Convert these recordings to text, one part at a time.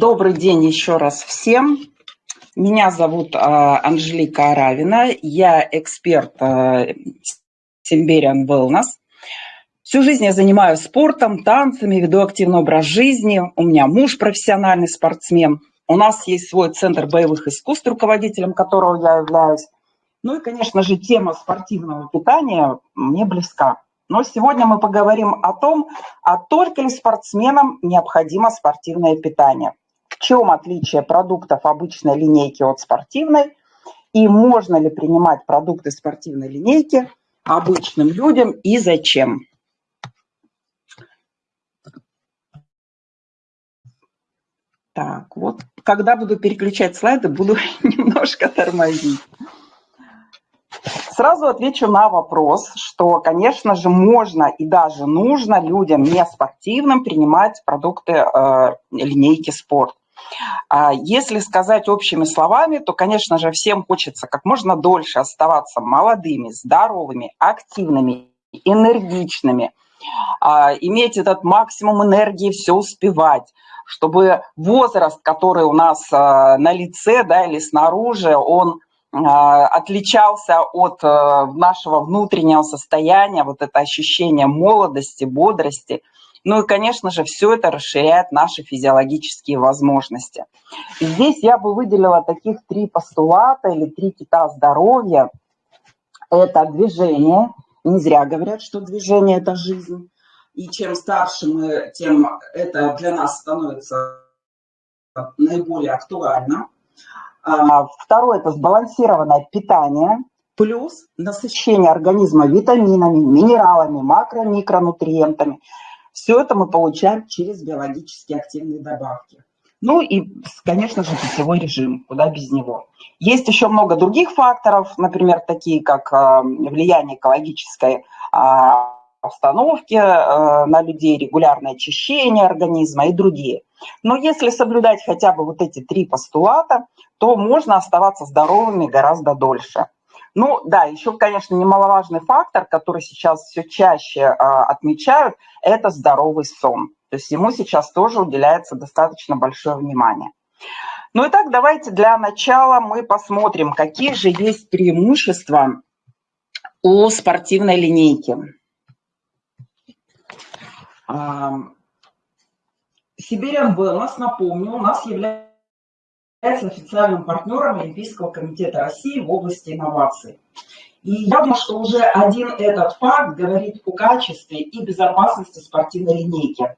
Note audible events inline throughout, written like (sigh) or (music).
Добрый день еще раз всем. Меня зовут а, Анжелика Аравина. Я эксперт Симбериан Wellness. Всю жизнь я занимаюсь спортом, танцами, веду активный образ жизни. У меня муж профессиональный спортсмен. У нас есть свой центр боевых искусств, руководителем которого я являюсь. Ну и, конечно же, тема спортивного питания мне близка. Но сегодня мы поговорим о том, а только ли спортсменам необходимо спортивное питание. Чем отличие продуктов обычной линейки от спортивной? И можно ли принимать продукты спортивной линейки обычным людям и зачем? Так, вот когда буду переключать слайды, буду (laughs) немножко тормозить. Сразу отвечу на вопрос, что, конечно же, можно и даже нужно людям не спортивным принимать продукты э, линейки спорт. А если сказать общими словами, то, конечно же, всем хочется как можно дольше оставаться молодыми, здоровыми, активными, энергичными, а, иметь этот максимум энергии, все успевать, чтобы возраст, который у нас а, на лице да, или снаружи, он отличался от э, нашего внутреннего состояния, вот это ощущение молодости, бодрости. Ну и, конечно же, все это расширяет наши физиологические возможности. Здесь я бы выделила таких три постулата или три кита здоровья. Это движение. Не зря говорят, что движение – это жизнь. И чем старше мы, тем это для нас становится наиболее актуально. А, второе – это сбалансированное питание, плюс насыщение организма витаминами, минералами, макро-микронутриентами. Все это мы получаем через биологически активные добавки. Ну и, конечно же, питьевой режим, куда без него. Есть еще много других факторов, например, такие как а, влияние экологической а, обстановки на людей, регулярное очищение организма и другие. Но если соблюдать хотя бы вот эти три постулата, то можно оставаться здоровыми гораздо дольше. Ну да, еще, конечно, немаловажный фактор, который сейчас все чаще а, отмечают, это здоровый сон. То есть ему сейчас тоже уделяется достаточно большое внимание. Ну и так, давайте для начала мы посмотрим, какие же есть преимущества у спортивной линейки. Сибириан Wellness, напомню, у нас является официальным партнером Олимпийского комитета России в области инноваций. И я думаю, что уже один этот факт говорит о качестве и безопасности спортивной линейки.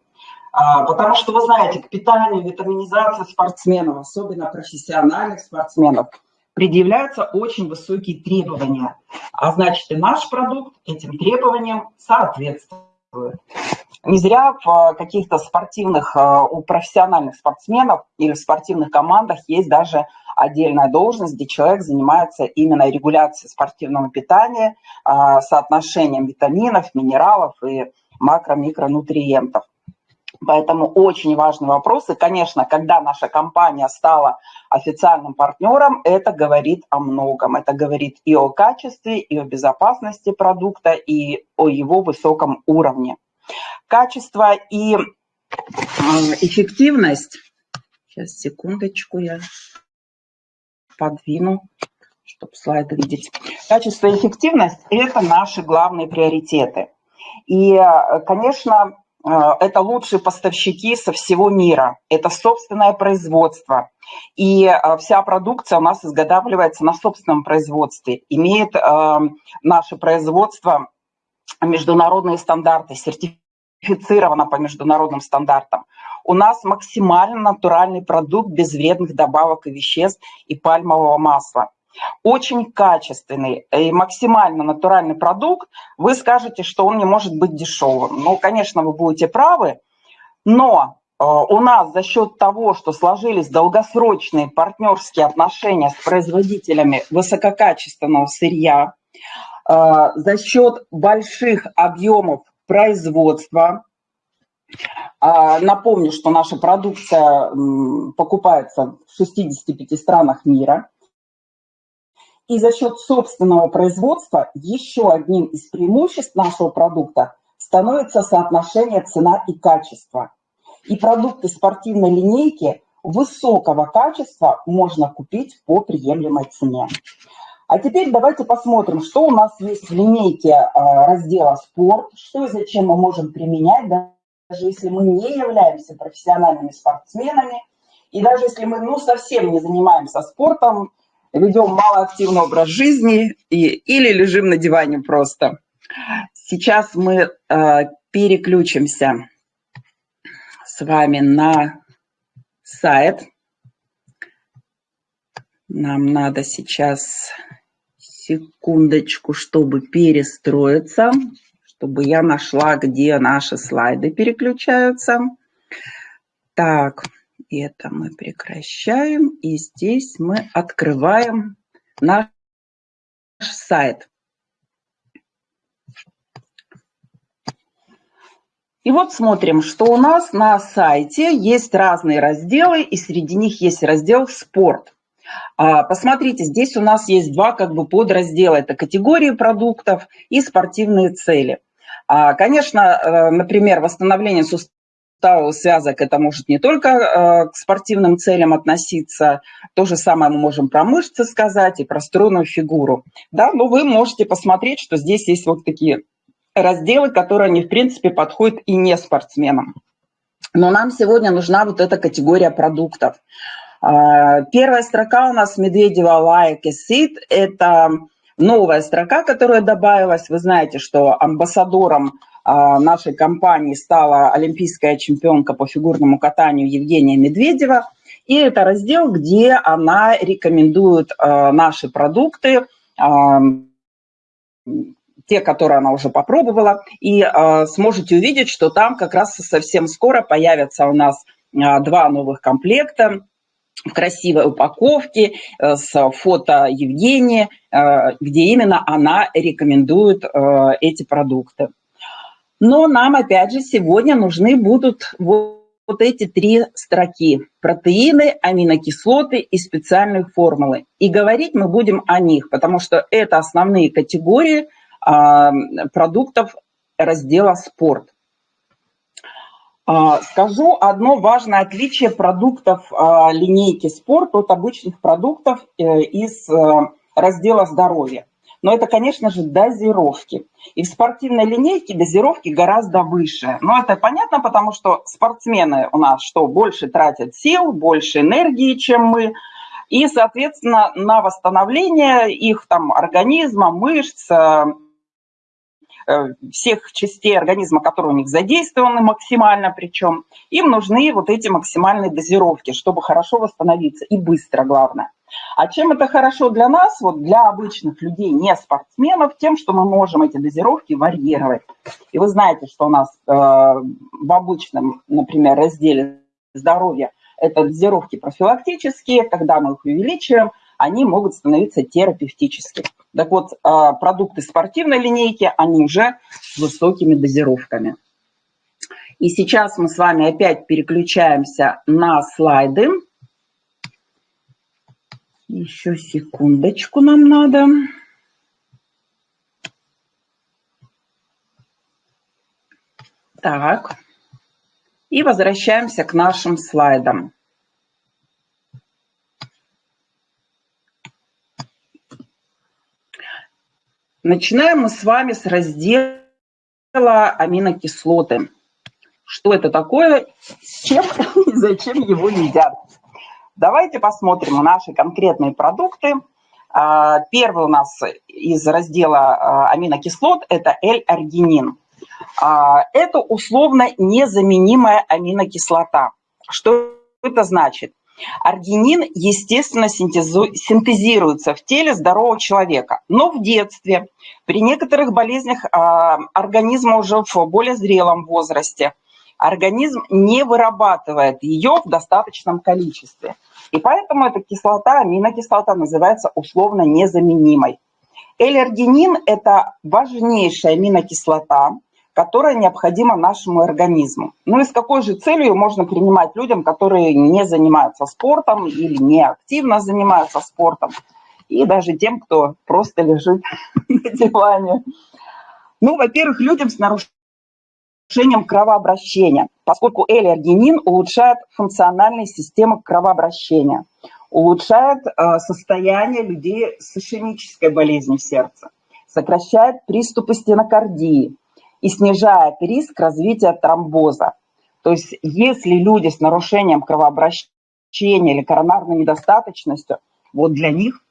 А, потому что, вы знаете, к питанию, витаминизации спортсменов, особенно профессиональных спортсменов, предъявляются очень высокие требования. А значит, и наш продукт этим требованиям соответствует. Не зря в каких-то спортивных, э, у профессиональных спортсменов или в спортивных командах есть даже отдельная должность, где человек занимается именно регуляцией спортивного питания, э, соотношением витаминов, минералов и макро-микронутриентов. Поэтому очень важный вопрос. И, конечно, когда наша компания стала официальным партнером, это говорит о многом. Это говорит и о качестве, и о безопасности продукта, и о его высоком уровне. Качество и эффективность. Сейчас, секундочку, я подвину, чтобы слайды видеть. Качество и эффективность – это наши главные приоритеты. И, конечно, это лучшие поставщики со всего мира, это собственное производство. И вся продукция у нас изготавливается на собственном производстве, имеет наше производство международные стандарты, сертифицировано по международным стандартам. У нас максимально натуральный продукт без вредных добавок и веществ и пальмового масла. Очень качественный и максимально натуральный продукт. Вы скажете, что он не может быть дешевым. Ну, конечно, вы будете правы, но э, у нас за счет того, что сложились долгосрочные партнерские отношения с производителями высококачественного сырья, за счет больших объемов производства. А, напомню, что наша продукция покупается в 65 странах мира. И за счет собственного производства еще одним из преимуществ нашего продукта становится соотношение цена и качество. И продукты спортивной линейки высокого качества можно купить по приемлемой цене. А теперь давайте посмотрим, что у нас есть в линейке а, раздела «Спорт», что и зачем мы можем применять, даже если мы не являемся профессиональными спортсменами, и даже если мы ну, совсем не занимаемся спортом, ведем малоактивный образ жизни и, или лежим на диване просто. Сейчас мы э, переключимся с вами на сайт. Нам надо сейчас секундочку, чтобы перестроиться, чтобы я нашла, где наши слайды переключаются. Так, это мы прекращаем. И здесь мы открываем наш сайт. И вот смотрим, что у нас на сайте есть разные разделы, и среди них есть раздел «Спорт». А, посмотрите, здесь у нас есть два как бы подраздела. Это категории продуктов и спортивные цели. А, конечно, э, например, восстановление суставов связок, это может не только э, к спортивным целям относиться, то же самое мы можем про мышцы сказать и про стройную фигуру. Да, но вы можете посмотреть, что здесь есть вот такие разделы, которые они, в принципе, подходят и не спортсменам. Но нам сегодня нужна вот эта категория продуктов. А, первая строка у нас Медведева Like a Seed. Это новая строка, которая добавилась. Вы знаете, что амбассадором а, нашей компании стала олимпийская чемпионка по фигурному катанию Евгения Медведева. И это раздел, где она рекомендует а, наши продукты, те, которые она уже попробовала, и сможете увидеть, что там как раз совсем скоро появятся у нас два новых комплекта в красивой упаковке э, с фото Евгении, э, где именно она рекомендует э, эти продукты. Но нам, опять же, сегодня нужны будут вот, эти три строки. Протеины, аминокислоты и специальные формулы. И говорить мы будем о них, потому что это основные категории – а, продуктов раздела «Спорт». А, скажу одно важное отличие продуктов а, линейки «Спорт» от обычных продуктов э, из э, раздела «Здоровье». Но это, конечно же, дозировки. И в спортивной линейке дозировки гораздо выше. Но это понятно, потому что спортсмены у нас что, больше тратят сил, больше энергии, чем мы. И, соответственно, на восстановление их там организма, мышц, э, всех частей организма, которые у них задействованы максимально причем, им нужны вот эти максимальные дозировки, чтобы хорошо восстановиться и быстро, главное. А чем это хорошо для нас, вот для обычных людей, не спортсменов, тем, что мы можем эти дозировки варьировать. И вы знаете, что у нас э, в обычном, например, разделе здоровья это дозировки профилактические, когда мы их увеличиваем, они могут становиться терапевтическими. Так вот, а, продукты спортивной линейки, они уже с высокими дозировками. И сейчас мы с вами опять переключаемся на слайды. Еще секундочку нам надо. Так. И возвращаемся к нашим слайдам. Начинаем мы с вами с раздела аминокислоты. Что это такое, с чем (laughs) и зачем его едят. Давайте посмотрим наши конкретные продукты. А, первый у нас из раздела а, аминокислот – это L-аргинин. А, это условно незаменимая аминокислота. Что это значит? Аргинин, естественно, синтезируется в теле здорового человека. Но в детстве, при некоторых болезнях а, организма уже в более зрелом возрасте, организм не вырабатывает ее в достаточном количестве. И поэтому эта кислота, аминокислота, называется условно незаменимой. Эллергенин – это важнейшая аминокислота, которая необходима нашему организму. Ну и с какой же целью можно принимать людям, которые не занимаются спортом или не активно занимаются спортом, и даже тем, кто просто лежит (laughs) на диване. Ну, во-первых, людям с нарушением кровообращения, поскольку L-аргинин улучшает функциональные системы кровообращения, улучшает э, состояние людей с ишемической болезнью сердца, сокращает приступы стенокардии и снижает риск развития тромбоза. То есть если люди с нарушением кровообращения или коронарной недостаточностью, вот для них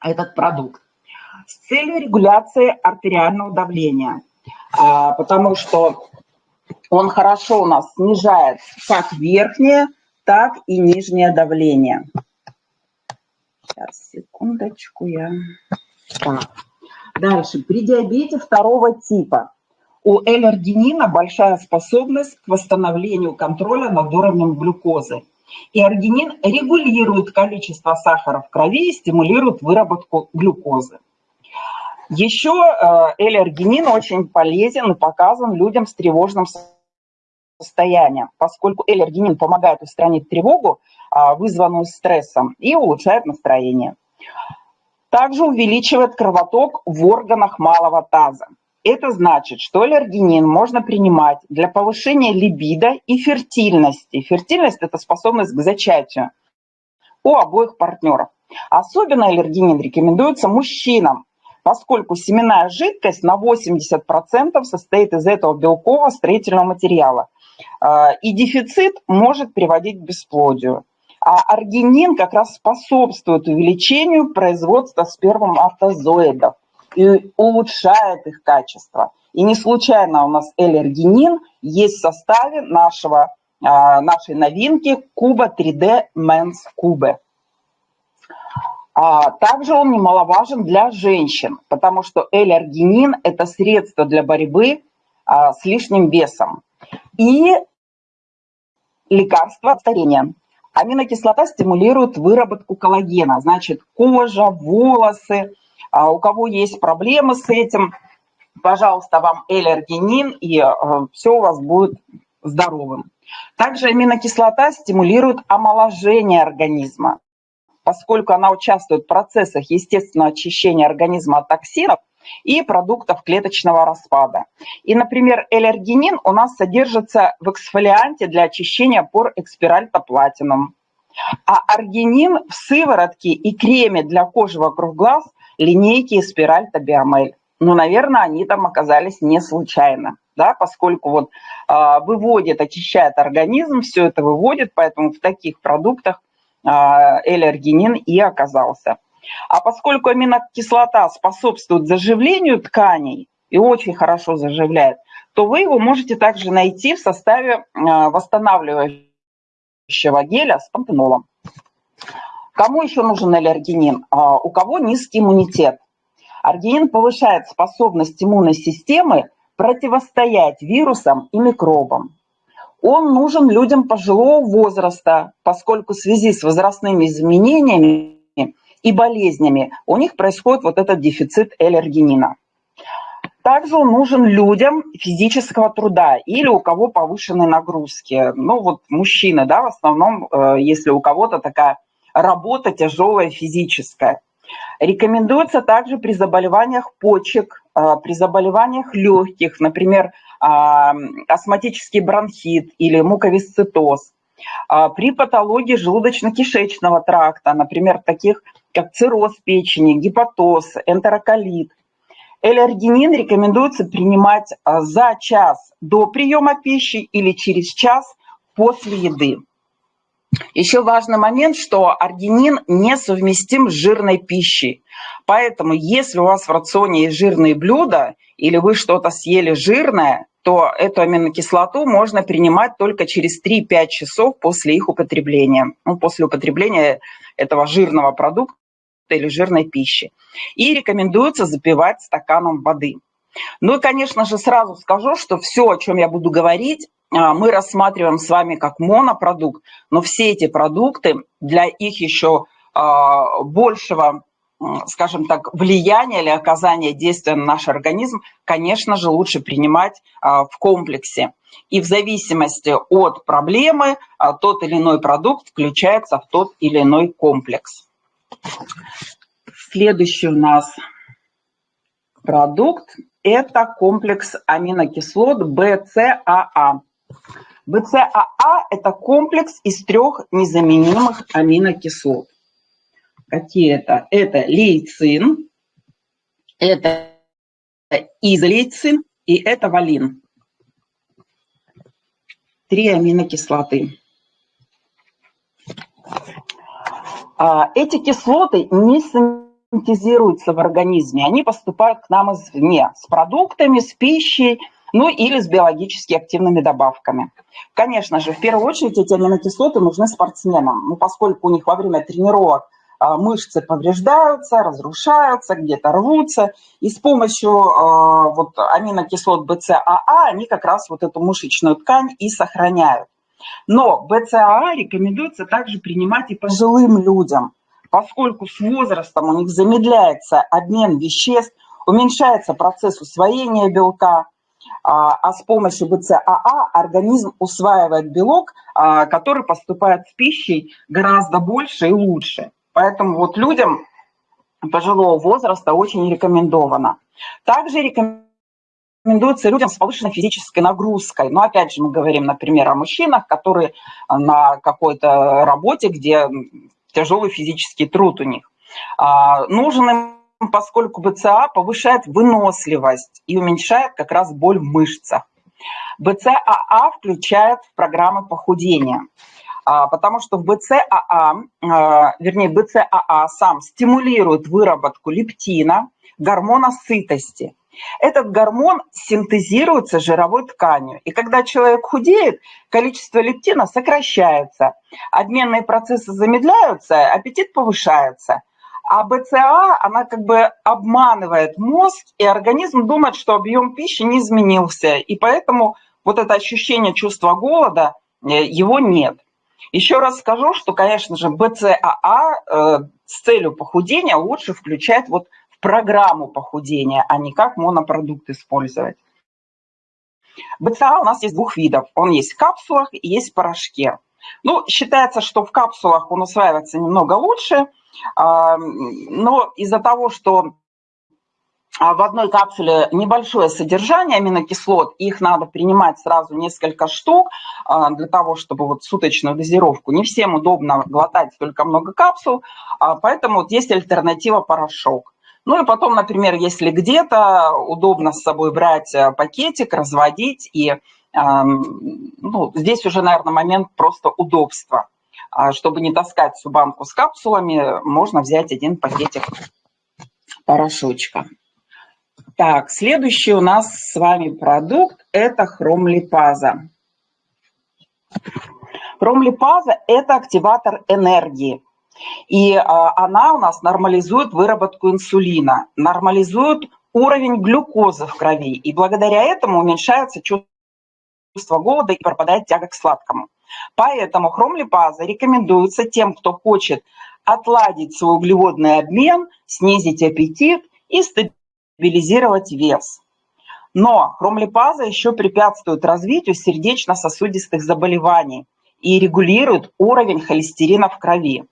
этот продукт. С целью регуляции артериального давления, а, потому что он хорошо у нас снижает как верхнее, так и нижнее давление. Сейчас, секундочку, я... Так. Дальше. При диабете второго типа у L-аргинина большая способность к восстановлению контроля над уровнем глюкозы. И аргинин регулирует количество сахара в крови и стимулирует выработку глюкозы. Еще э, L-аргинин очень полезен и показан людям с тревожным состоянием, поскольку L-аргинин помогает устранить тревогу, а, вызванную стрессом, и улучшает настроение. Также увеличивает кровоток в органах малого таза. Это значит, что аллергенин можно принимать для повышения либидо и фертильности. Фертильность – это способность к зачатию у обоих партнеров. Особенно аллергенин рекомендуется мужчинам, поскольку семенная жидкость на 80% состоит из этого белкового строительного материала. А, и дефицит может приводить к бесплодию. А аргинин как раз способствует увеличению производства сперматозоидов и улучшает их качество. И не случайно у нас элергинин есть в составе нашего, а, нашей новинки Куба 3D Men's Cube. А также он немаловажен для женщин, потому что элергинин – это средство для борьбы а, с лишним весом. И лекарство от старения. Аминокислота стимулирует выработку коллагена, значит, кожа, волосы, а у кого есть проблемы с этим, пожалуйста, вам эллергенин, и э, все у вас будет здоровым. Также аминокислота стимулирует омоложение организма, поскольку она участвует в процессах естественного очищения организма от токсинов и продуктов клеточного распада. И, например, эллергенин у нас содержится в эксфолианте для очищения пор экспиральта платинум. А аргинин в сыворотке и креме для кожи вокруг глаз – линейки и спираль Табиамель. Ну, наверное, они там оказались не случайно, да, поскольку вот э, выводит, очищает организм, все это выводит, поэтому в таких продуктах э, L-аргинин и оказался. А поскольку аминокислота способствует заживлению тканей и очень хорошо заживляет, то вы его можете также найти в составе э, восстанавливающего геля с пантенолом. Кому еще нужен L-аргинин? А, у кого низкий иммунитет. Аргинин повышает способность иммунной системы противостоять вирусам и микробам. Он нужен людям пожилого возраста, поскольку в связи с возрастными изменениями и болезнями у них происходит вот этот дефицит L-аргинина. Также он нужен людям физического труда или у кого повышенные нагрузки. Ну вот мужчины, да, в основном, э, если у кого-то такая работа тяжелая физическая. Рекомендуется также при заболеваниях почек, а, при заболеваниях легких, например, а, астматический бронхит или муковисцитоз, а, при патологии желудочно-кишечного тракта, например, таких как цирроз печени, гепатоз, энтероколит. Эллергенин рекомендуется принимать за час до приема пищи или через час после еды. Еще важный момент, что аргинин несовместим с жирной пищей. Поэтому если у вас в рационе есть жирные блюда или вы что-то съели жирное, то эту аминокислоту можно принимать только через 3-5 часов после их употребления, ну, после употребления этого жирного продукта или жирной пищи. И рекомендуется запивать стаканом воды. Ну и, конечно же, сразу скажу, что все, о чем я буду говорить, мы рассматриваем с вами как монопродукт, но все эти продукты для их еще а, большего, скажем так, влияния или оказания действия на наш организм, конечно же, лучше принимать а, в комплексе. И в зависимости от проблемы тот или иной продукт включается в тот или иной комплекс. Следующий у нас продукт это комплекс аминокислот БЦАА. БЦАА – это комплекс из трех незаменимых аминокислот. Какие это? Это лейцин, это изолейцин и это валин. Три аминокислоты. А, эти кислоты не синтезируются в организме, они поступают к нам извне, с продуктами, с пищей, ну или с биологически активными добавками. Конечно же, в первую очередь эти аминокислоты нужны спортсменам, ну, поскольку у них во время тренировок а, мышцы повреждаются, разрушаются, где-то рвутся, и с помощью а, вот, аминокислот БЦАА они как раз вот эту мышечную ткань и сохраняют. Но БЦАА рекомендуется также принимать и пожилым людям, поскольку с возрастом у них замедляется обмен веществ, уменьшается процесс усвоения белка, а, а с помощью БЦАА организм усваивает белок, а, который поступает с пищей гораздо больше и лучше. Поэтому вот людям пожилого возраста очень рекомендовано. Также рекомендуется людям с повышенной физической нагрузкой. Но опять же мы говорим, например, о мужчинах, которые на какой-то работе, где тяжелый физический труд у них. А, нужен им, поскольку БЦА повышает выносливость и уменьшает как раз боль в мышцах. БЦАА включает в программы похудения, а, потому что в БЦАА, а, вернее БЦАА сам стимулирует выработку лептина, гормона сытости – этот гормон синтезируется жировой тканью. И когда человек худеет, количество лептина сокращается, обменные процессы замедляются, аппетит повышается. А БЦА, она как бы обманывает мозг, и организм думает, что объем пищи не изменился. И поэтому вот это ощущение чувства голода, э, его нет. Еще раз скажу, что, конечно же, БЦАА э, с целью похудения лучше включать вот программу похудения, а не как монопродукт использовать. БЦА у нас есть двух видов. Он есть в капсулах и есть в порошке. Ну, считается, что в капсулах он усваивается немного лучше, но из-за того, что а, в одной капсуле небольшое содержание аминокислот, их надо принимать сразу несколько штук а, для того, чтобы вот суточную дозировку. Не всем удобно глотать столько много капсул, поэтому вот есть альтернатива порошок. Ну и потом, например, если где-то удобно с собой брать пакетик, разводить, и ну, здесь уже, наверное, момент просто удобства. А чтобы не таскать всю банку с капсулами, можно взять один пакетик порошочка. Так, следующий у нас с вами продукт – это хромлипаза. Хромлипаза – это активатор энергии. И а, она у нас нормализует выработку инсулина, нормализует уровень глюкозы в крови. И благодаря этому уменьшается чувство голода и пропадает тяга к сладкому. Поэтому хромлипаза рекомендуется тем, кто хочет отладить свой углеводный обмен, снизить аппетит и стабилизировать вес. Но хромлипаза еще препятствует развитию сердечно-сосудистых заболеваний и регулирует уровень холестерина в крови.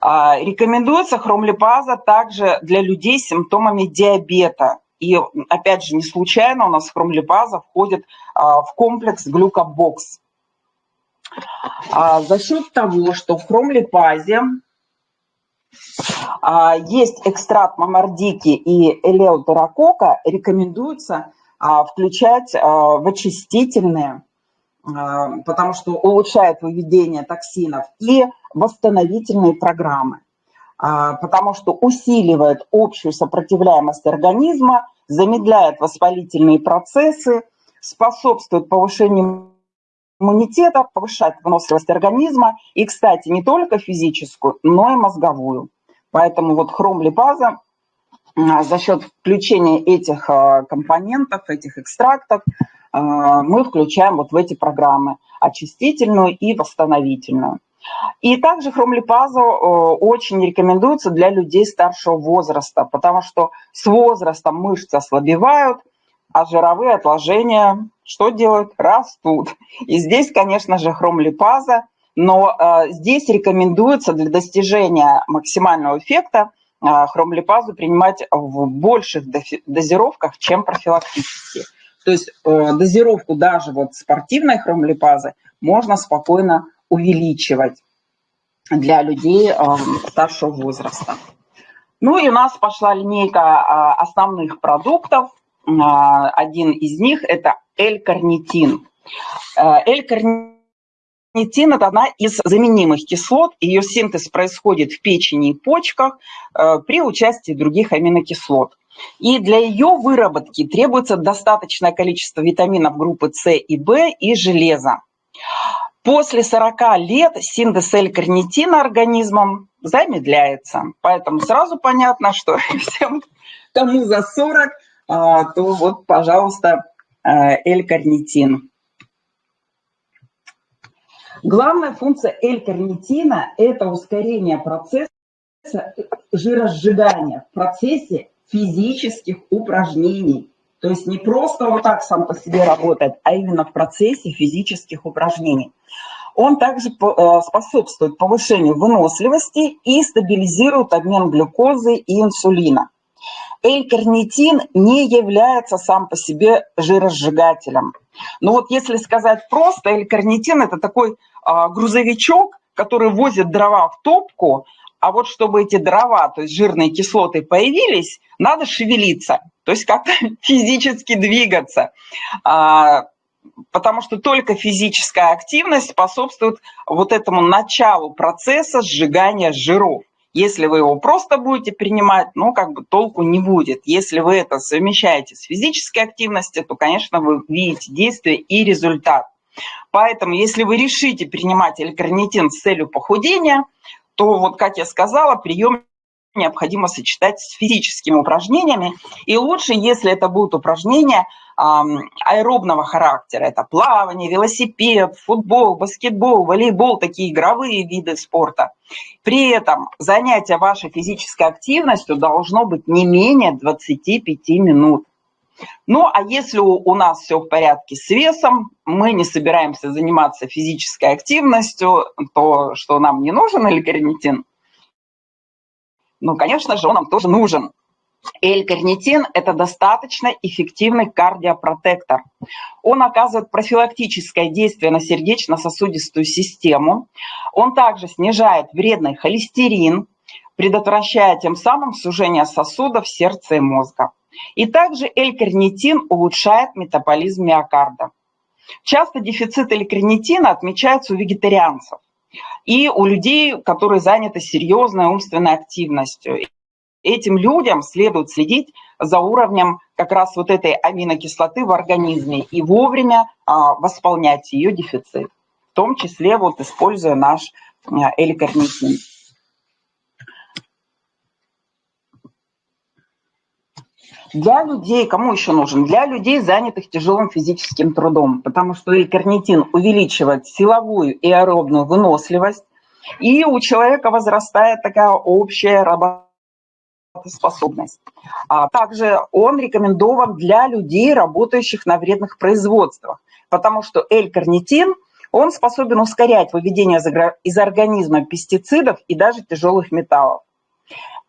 А, рекомендуется хромлипаза также для людей с симптомами диабета. И опять же, не случайно у нас хромлипаза входит а, в комплекс глюкобокс. А, за счет того, что в хромлипазе есть экстракт мамардики и элеутерокока, рекомендуется включать в очистительные а, потому что улучшает выведение токсинов, и восстановительные программы, а, потому что усиливает общую сопротивляемость организма, замедляет воспалительные процессы, способствует повышению иммунитета, повышает выносливость организма и, кстати, не только физическую, но и мозговую. Поэтому вот хромлипаза а, за счет включения этих компонентов, этих экстрактов а, мы включаем вот в эти программы очистительную и восстановительную. И также хромлипазу очень рекомендуется для людей старшего возраста, потому что с возрастом мышцы ослабевают, а жировые отложения что делают? Растут. И здесь, конечно же, хромлипаза, но э, здесь рекомендуется для достижения максимального эффекта хромлипазу принимать в больших дозировках, чем профилактически. То есть э, дозировку даже вот спортивной хромлипазы можно спокойно увеличивать для людей э, старшего возраста. Ну и у нас пошла линейка э, основных продуктов. Один из них – это L-карнитин. L-карнитин Нитин – это одна из заменимых кислот. Ее синтез происходит в печени и почках при участии других аминокислот. И для ее выработки требуется достаточное количество витаминов группы С и В и железа. После 40 лет синтез L-карнитина организмом замедляется. Поэтому сразу понятно, что (laughs) всем, кому за 40, а, то вот, пожалуйста, L-карнитин. Главная функция L-карнитина – это ускорение процесса жиросжигания в процессе физических упражнений. То есть не просто вот так сам по себе работает, а именно в процессе физических упражнений. Он также э, способствует повышению выносливости и стабилизирует обмен глюкозы и инсулина. L-карнитин не является сам по себе жиросжигателем. Но вот если сказать просто, L-карнитин – это такой а, грузовичок, который возит дрова в топку, а вот чтобы эти дрова, то есть жирные кислоты появились, надо шевелиться, то есть как-то (laughs) физически двигаться. А, потому что только физическая активность способствует вот этому началу процесса сжигания жиров. Если вы его просто будете принимать, ну, как бы толку не будет. Если вы это совмещаете с физической активностью, то, конечно, вы видите действие и результат. Поэтому, если вы решите принимать элькарнитин с целью похудения, то вот, как я сказала, прием необходимо сочетать с физическими упражнениями. И лучше, если это будут упражнения аэробного характера. Это плавание, велосипед, футбол, баскетбол, волейбол, такие игровые виды спорта. При этом занятие вашей физической активностью должно быть не менее 25 минут. Ну, а если у нас все в порядке с весом, мы не собираемся заниматься физической активностью, то что нам не нужен L-карнитин? Ну, конечно же, он нам тоже нужен. L-карнитин – это достаточно эффективный кардиопротектор. Он оказывает профилактическое действие на сердечно-сосудистую систему. Он также снижает вредный холестерин, предотвращая тем самым сужение сосудов сердца и мозга. И также L-карнитин улучшает метаболизм миокарда. Часто дефицит L-карнитина отмечается у вегетарианцев и у людей, которые заняты серьезной умственной активностью. Этим людям следует следить за уровнем как раз вот этой аминокислоты в организме и вовремя а, восполнять ее дефицит, в том числе вот используя наш L-карнитин. Для людей, кому еще нужен? Для людей, занятых тяжелым физическим трудом, потому что L-карнитин увеличивает силовую и аэробную выносливость, и у человека возрастает такая общая работоспособность. А также он рекомендован для людей, работающих на вредных производствах, потому что L-карнитин он способен ускорять выведение из организма пестицидов и даже тяжелых металлов.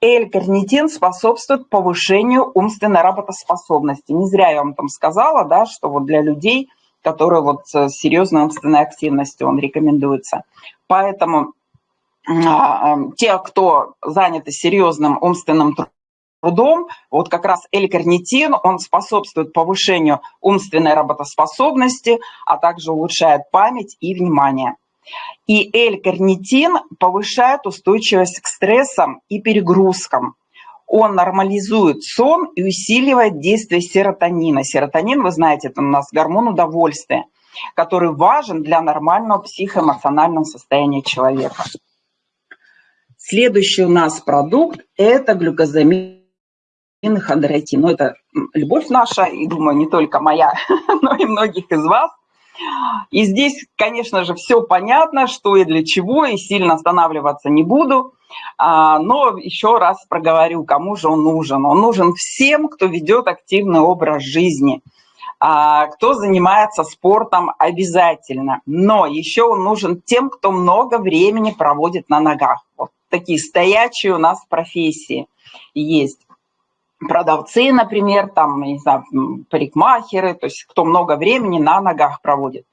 L-карнитин способствует повышению умственной работоспособности. Не зря я вам там сказала, да, что вот для людей, которые вот с серьезной умственной активностью он рекомендуется. Поэтому а, те, кто заняты серьезным умственным трудом, вот как раз L-карнитин, он способствует повышению умственной работоспособности, а также улучшает память и внимание. И L-карнитин повышает устойчивость к стрессам и перегрузкам. Он нормализует сон и усиливает действие серотонина. Серотонин, вы знаете, это у нас гормон удовольствия, который важен для нормального психоэмоционального состояния человека. Следующий у нас продукт – это глюкозамин хондроитин. Ну, это любовь наша, и, думаю, не только моя, (laughs) но и многих из вас. И здесь, конечно же, все понятно, что и для чего, и сильно останавливаться не буду. А, но еще раз проговорю, кому же он нужен. Он нужен всем, кто ведет активный образ жизни, а, кто занимается спортом обязательно. Но еще он нужен тем, кто много времени проводит на ногах. Вот такие стоячие у нас профессии есть. Продавцы, например, там, не знаю, парикмахеры, то есть кто много времени на ногах проводит.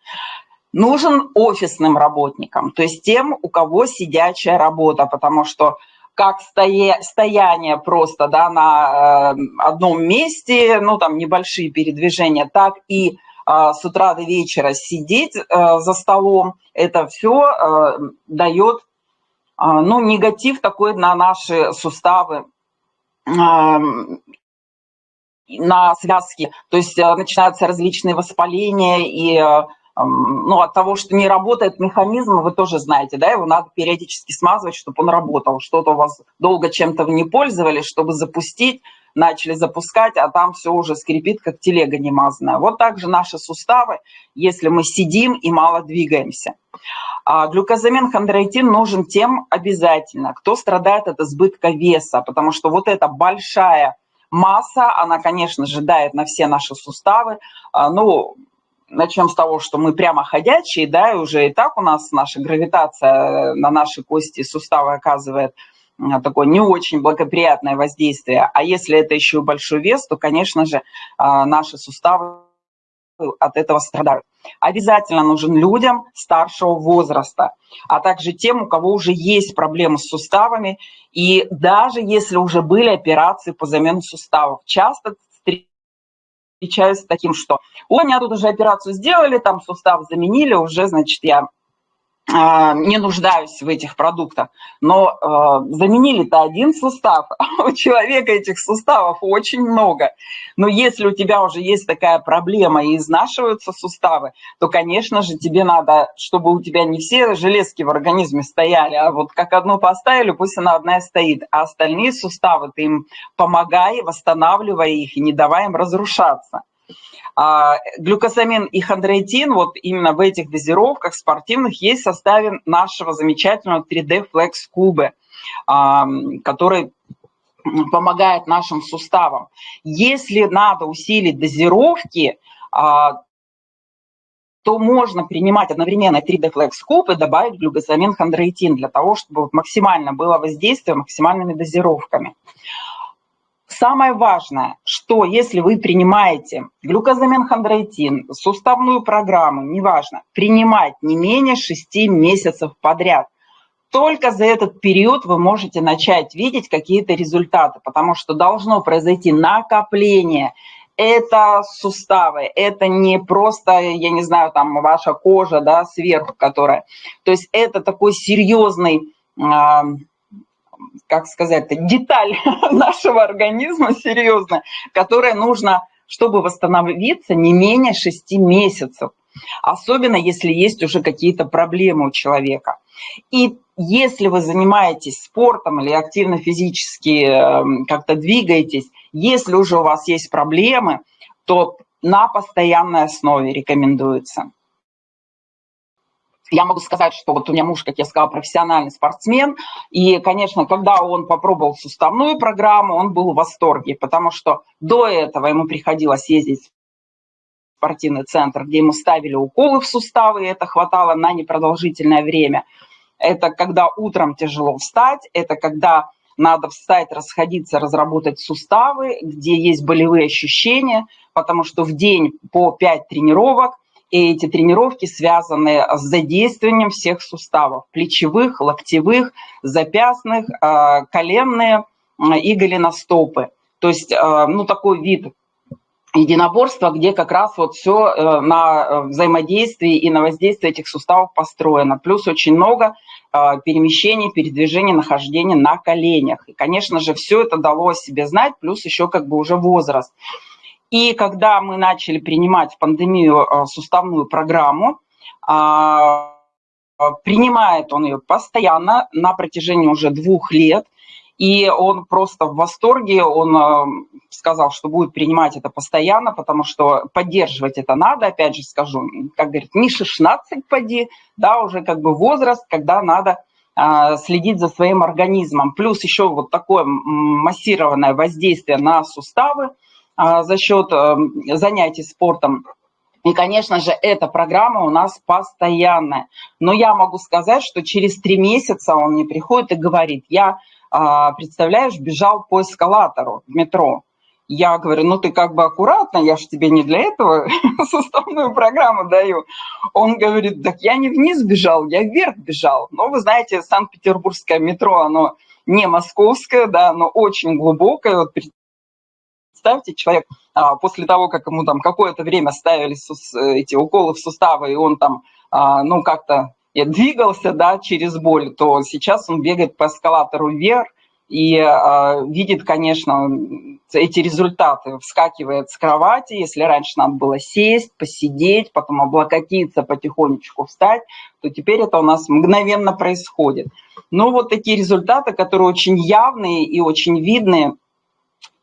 Нужен офисным работникам, то есть тем, у кого сидячая работа, потому что как стоя, стояние просто да, на э, одном месте, ну там небольшие передвижения, так и э, с утра до вечера сидеть э, за столом, это все дает ну, негатив такой на наши суставы, на связки, то есть э, начинаются различные воспаления и э, ну, от того, что не работает механизм, вы тоже знаете, да, его надо периодически смазывать, чтобы он работал. Что-то у вас долго чем-то вы не пользовались, чтобы запустить, начали запускать, а там все уже скрипит, как телега немазанная. Вот так же наши суставы, если мы сидим и мало двигаемся. А глюкозамин хондроитин нужен тем обязательно, кто страдает от избытка веса, потому что вот эта большая масса, она, конечно же, дает на все наши суставы. А, ну, начнем с того, что мы прямо ходячие, да, и уже и так у нас наша гравитация на наши кости и суставы оказывает такое не очень благоприятное воздействие. А если это еще и большой вес, то, конечно же, а, наши суставы от этого страдают. Обязательно нужен людям старшего возраста, а также тем, у кого уже есть проблемы с суставами. И даже если уже были операции по замене суставов, часто встречаюсь с таким, что у меня тут уже операцию сделали, там сустав заменили, уже, значит, я не нуждаюсь в этих продуктах. Но э, заменили-то один сустав, (laughs) а у человека этих суставов очень много. Но если у тебя уже есть такая проблема и изнашиваются суставы, то, конечно же, тебе надо, чтобы у тебя не все железки в организме стояли, а вот как одну поставили, пусть она одна и стоит, а остальные суставы ты им помогай, восстанавливай их и не давай им разрушаться. А, глюкосамин и хондроитин вот именно в этих дозировках спортивных есть в составе нашего замечательного 3D Flex кубы, который помогает нашим суставам. Если надо усилить дозировки, а, то можно принимать одновременно 3D Flex Cube и добавить глюкозамин хондроитин для того, чтобы максимально было воздействие максимальными дозировками. Самое важное, что если вы принимаете глюкозамин хондроитин, суставную программу, неважно, принимать не менее 6 месяцев подряд, только за этот период вы можете начать видеть какие-то результаты, потому что должно произойти накопление. Это суставы, это не просто, я не знаю, там ваша кожа, да, сверху, которая. То есть это такой серьезный как сказать, деталь (laughs) нашего организма серьезная, которая нужно, чтобы восстановиться, не менее 6 месяцев. Особенно, если есть уже какие-то проблемы у человека. И если вы занимаетесь спортом или активно физически эм, как-то двигаетесь, если уже у вас есть проблемы, то на постоянной основе рекомендуется. Я могу сказать, что вот у меня муж, как я сказала, профессиональный спортсмен, и, конечно, когда он попробовал суставную программу, он был в восторге, потому что до этого ему приходилось ездить в спортивный центр, где ему ставили уколы в суставы, и это хватало на непродолжительное время. Это когда утром тяжело встать, это когда надо встать, расходиться, разработать суставы, где есть болевые ощущения, потому что в день по 5 тренировок – и эти тренировки связаны с задействованием всех суставов, плечевых, локтевых, запястных, э, коленные и голеностопы. То есть, э, ну, такой вид единоборства, где как раз вот все э, на взаимодействии и на воздействие этих суставов построено. Плюс очень много перемещений, передвижений, нахождения на коленях. И, конечно же, все это дало о себе знать, плюс еще как бы уже возраст. И когда мы начали принимать в пандемию э, суставную программу, а, принимает он ее постоянно на протяжении уже двух лет, и он просто в восторге, он э, сказал, что будет принимать это постоянно, потому что поддерживать это надо, опять же скажу, как говорит, не 16 поди, да, уже как бы возраст, когда надо э, следить за своим организмом. Плюс еще вот такое массированное воздействие на суставы – а, за счет эм, занятий спортом И, конечно же, эта программа у нас постоянная. Но я могу сказать, что через три месяца он мне приходит и говорит, я, а, представляешь, бежал по эскалатору в метро. Я говорю, ну ты как бы аккуратно, я же тебе не для этого (laughs) составную программу даю. Он говорит, так я не вниз бежал, я вверх бежал. Но вы знаете, Санкт-Петербургское метро, оно не московское, да, но очень глубокое. Вот представьте, человек а, после того, как ему там какое-то время ставили эти уколы в суставы, и он там, а, ну, как-то двигался, да, через боль, то сейчас он бегает по эскалатору вверх и а, видит, конечно, эти результаты, вскакивает с кровати, если раньше надо было сесть, посидеть, потом облокотиться, потихонечку встать, то теперь это у нас мгновенно происходит. Но вот такие результаты, которые очень явные и очень видные –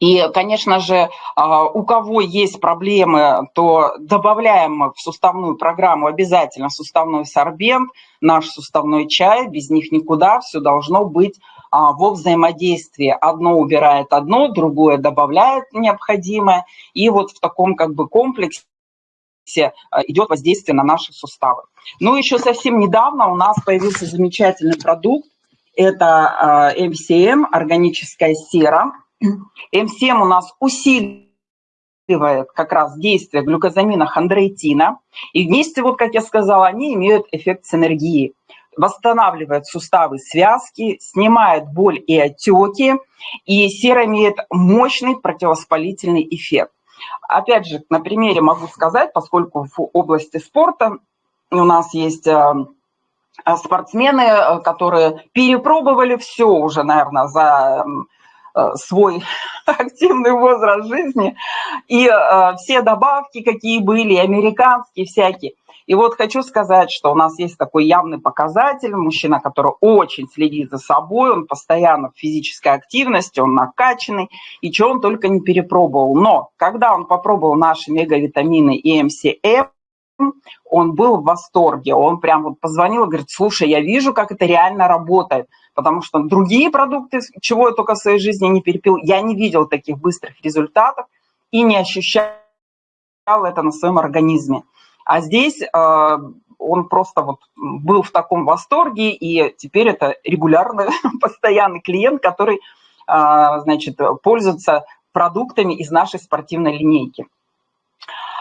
и, конечно же, а, у кого есть проблемы, то добавляем в суставную программу обязательно суставной сорбент, наш суставной чай, без них никуда, все должно быть а, во взаимодействии. Одно убирает одно, другое добавляет необходимое, и вот в таком как бы комплексе а, идет воздействие на наши суставы. Ну, еще совсем недавно у нас появился замечательный продукт, это MCM, органическая сера, М7 у нас усиливает как раз действие глюкозамина хондроитина. И вместе, вот как я сказала, они имеют эффект синергии. Восстанавливает суставы, связки, снимает боль и отеки. И сера имеет мощный противовоспалительный эффект. Опять же, на примере могу сказать, поскольку в области спорта у нас есть э, спортсмены, э, которые перепробовали все уже, наверное, за свой (laughs) активный возраст жизни, и э, все добавки, какие были, американские всякие. И вот хочу сказать, что у нас есть такой явный показатель, мужчина, который очень следит за собой, он постоянно в физической активности, он накачанный, и что он только не перепробовал. Но когда он попробовал наши мегавитамины и МСМ, он был в восторге, он прям вот позвонил и говорит, слушай, я вижу, как это реально работает, потому что другие продукты, чего я только в своей жизни не перепил, я не видел таких быстрых результатов и не ощущал это на своем организме. А здесь э, он просто вот был в таком восторге, и теперь это регулярный, (laughs) постоянный клиент, который, э, значит, пользуется продуктами из нашей спортивной линейки.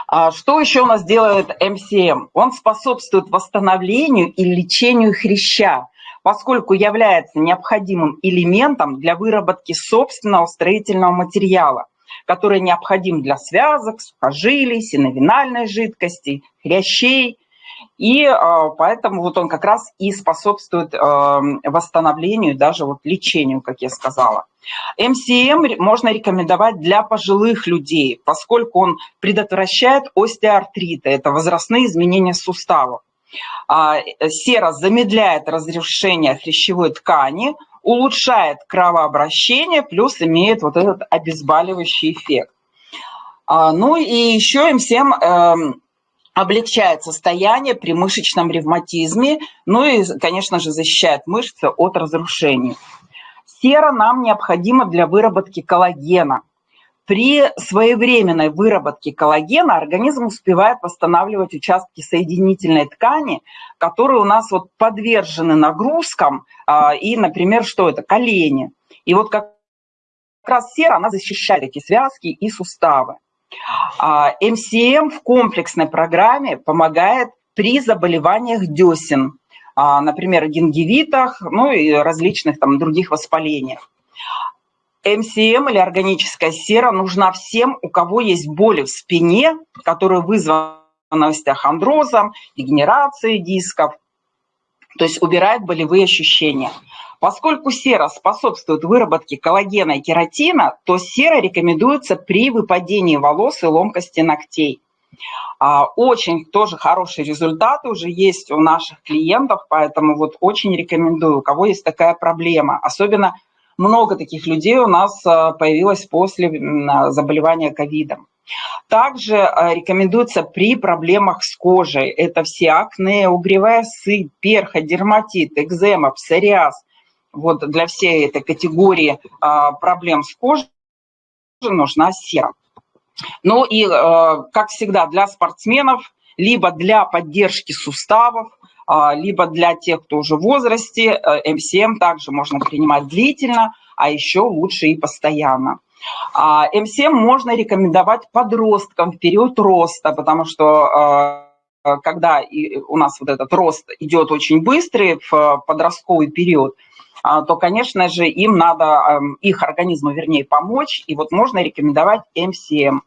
А что еще у нас делает МСМ? Он способствует восстановлению и лечению хряща, поскольку является необходимым элементом для выработки собственного строительного материала, который необходим для связок, сухожилий, синовинальной жидкости, хрящей и а, поэтому вот он как раз и способствует а, восстановлению, даже вот лечению, как я сказала. МСМ можно рекомендовать для пожилых людей, поскольку он предотвращает остеоартриты, это возрастные изменения суставов. А, сера замедляет разрушение хрящевой ткани, улучшает кровообращение, плюс имеет вот этот обезболивающий эффект. Ну и еще МСМ облегчает состояние при мышечном ревматизме, ну и, конечно же, защищает мышцы от разрушений. Сера нам необходима для выработки коллагена. При своевременной выработке коллагена организм успевает восстанавливать участки соединительной ткани, которые у нас вот подвержены нагрузкам, а, и, например, что это? Колени. И вот как раз сера, она защищает эти связки и суставы. МСМ в комплексной программе помогает при заболеваниях десен, а, например, гингивитах, ну и различных там других воспалениях. МСМ или органическая сера нужна всем, у кого есть боли в спине, которые вызваны остеохондрозом, дегенерацией дисков, то есть убирает болевые ощущения. Поскольку сера способствует выработке коллагена и кератина, то сера рекомендуется при выпадении волос и ломкости ногтей. А, очень тоже хорошие результаты уже есть у наших клиентов, поэтому вот очень рекомендую, у кого есть такая проблема. Особенно много таких людей у нас а, появилось после заболевания ковидом. Также а, рекомендуется при проблемах с кожей. Это все акне, угревая сыпь, перха, дерматит, экзема, псориаз – вот для всей этой категории а, проблем с кожей нужна сера. Ну и, как всегда, для спортсменов, либо для поддержки суставов, либо для тех, кто уже в возрасте, МСМ также можно принимать длительно, а еще лучше и постоянно. МСМ можно рекомендовать подросткам в период роста, потому что Э, когда у нас вот этот рост идет очень быстрый в подростковый период, а, то, конечно же, им надо, эм, их организму, вернее, помочь, и вот можно рекомендовать МСМ.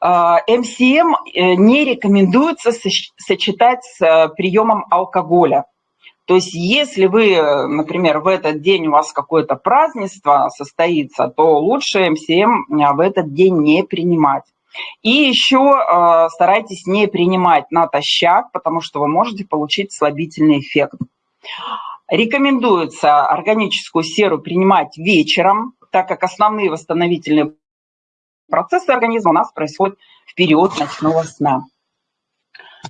А, МСМ э, не рекомендуется сочетать с э, приемом алкоголя. То есть если вы, например, в этот день у вас какое-то празднество состоится, то лучше МСМ в этот день не принимать. И еще э, старайтесь не принимать натощак, потому что вы можете получить слабительный эффект. Рекомендуется органическую серу принимать вечером, так как основные восстановительные процессы организма у нас происходят в период ночного сна.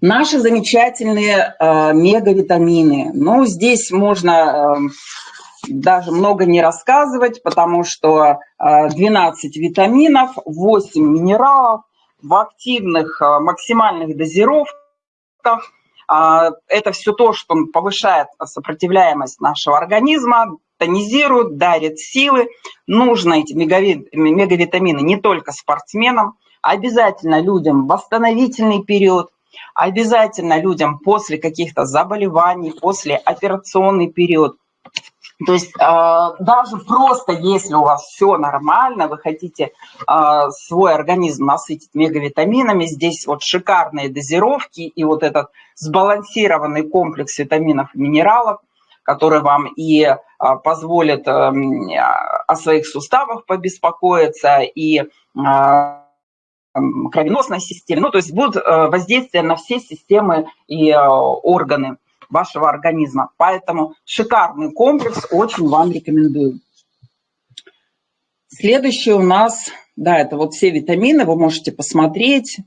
Наши замечательные э, мегавитамины. Ну, здесь можно э, даже много не рассказывать, потому что 12 э, витаминов, 8 минералов в активных э, максимальных дозировках. А, это все то, что повышает сопротивляемость нашего организма, тонизирует, дарит силы. Нужно эти мегавитамины не только спортсменам, обязательно людям восстановительный период, обязательно людям после каких-то заболеваний, после операционный период – то есть э, даже просто если у вас все нормально, вы хотите э, свой организм насытить мегавитаминами, здесь вот шикарные дозировки и вот этот сбалансированный комплекс витаминов и минералов, который вам и э, позволит э, о своих суставах побеспокоиться, и э, кровеносной системе, ну то есть будут э, воздействия на все системы и э, органы вашего организма. Поэтому шикарный комплекс, очень вам рекомендую. Следующий у нас, да, это вот все витамины, вы можете посмотреть,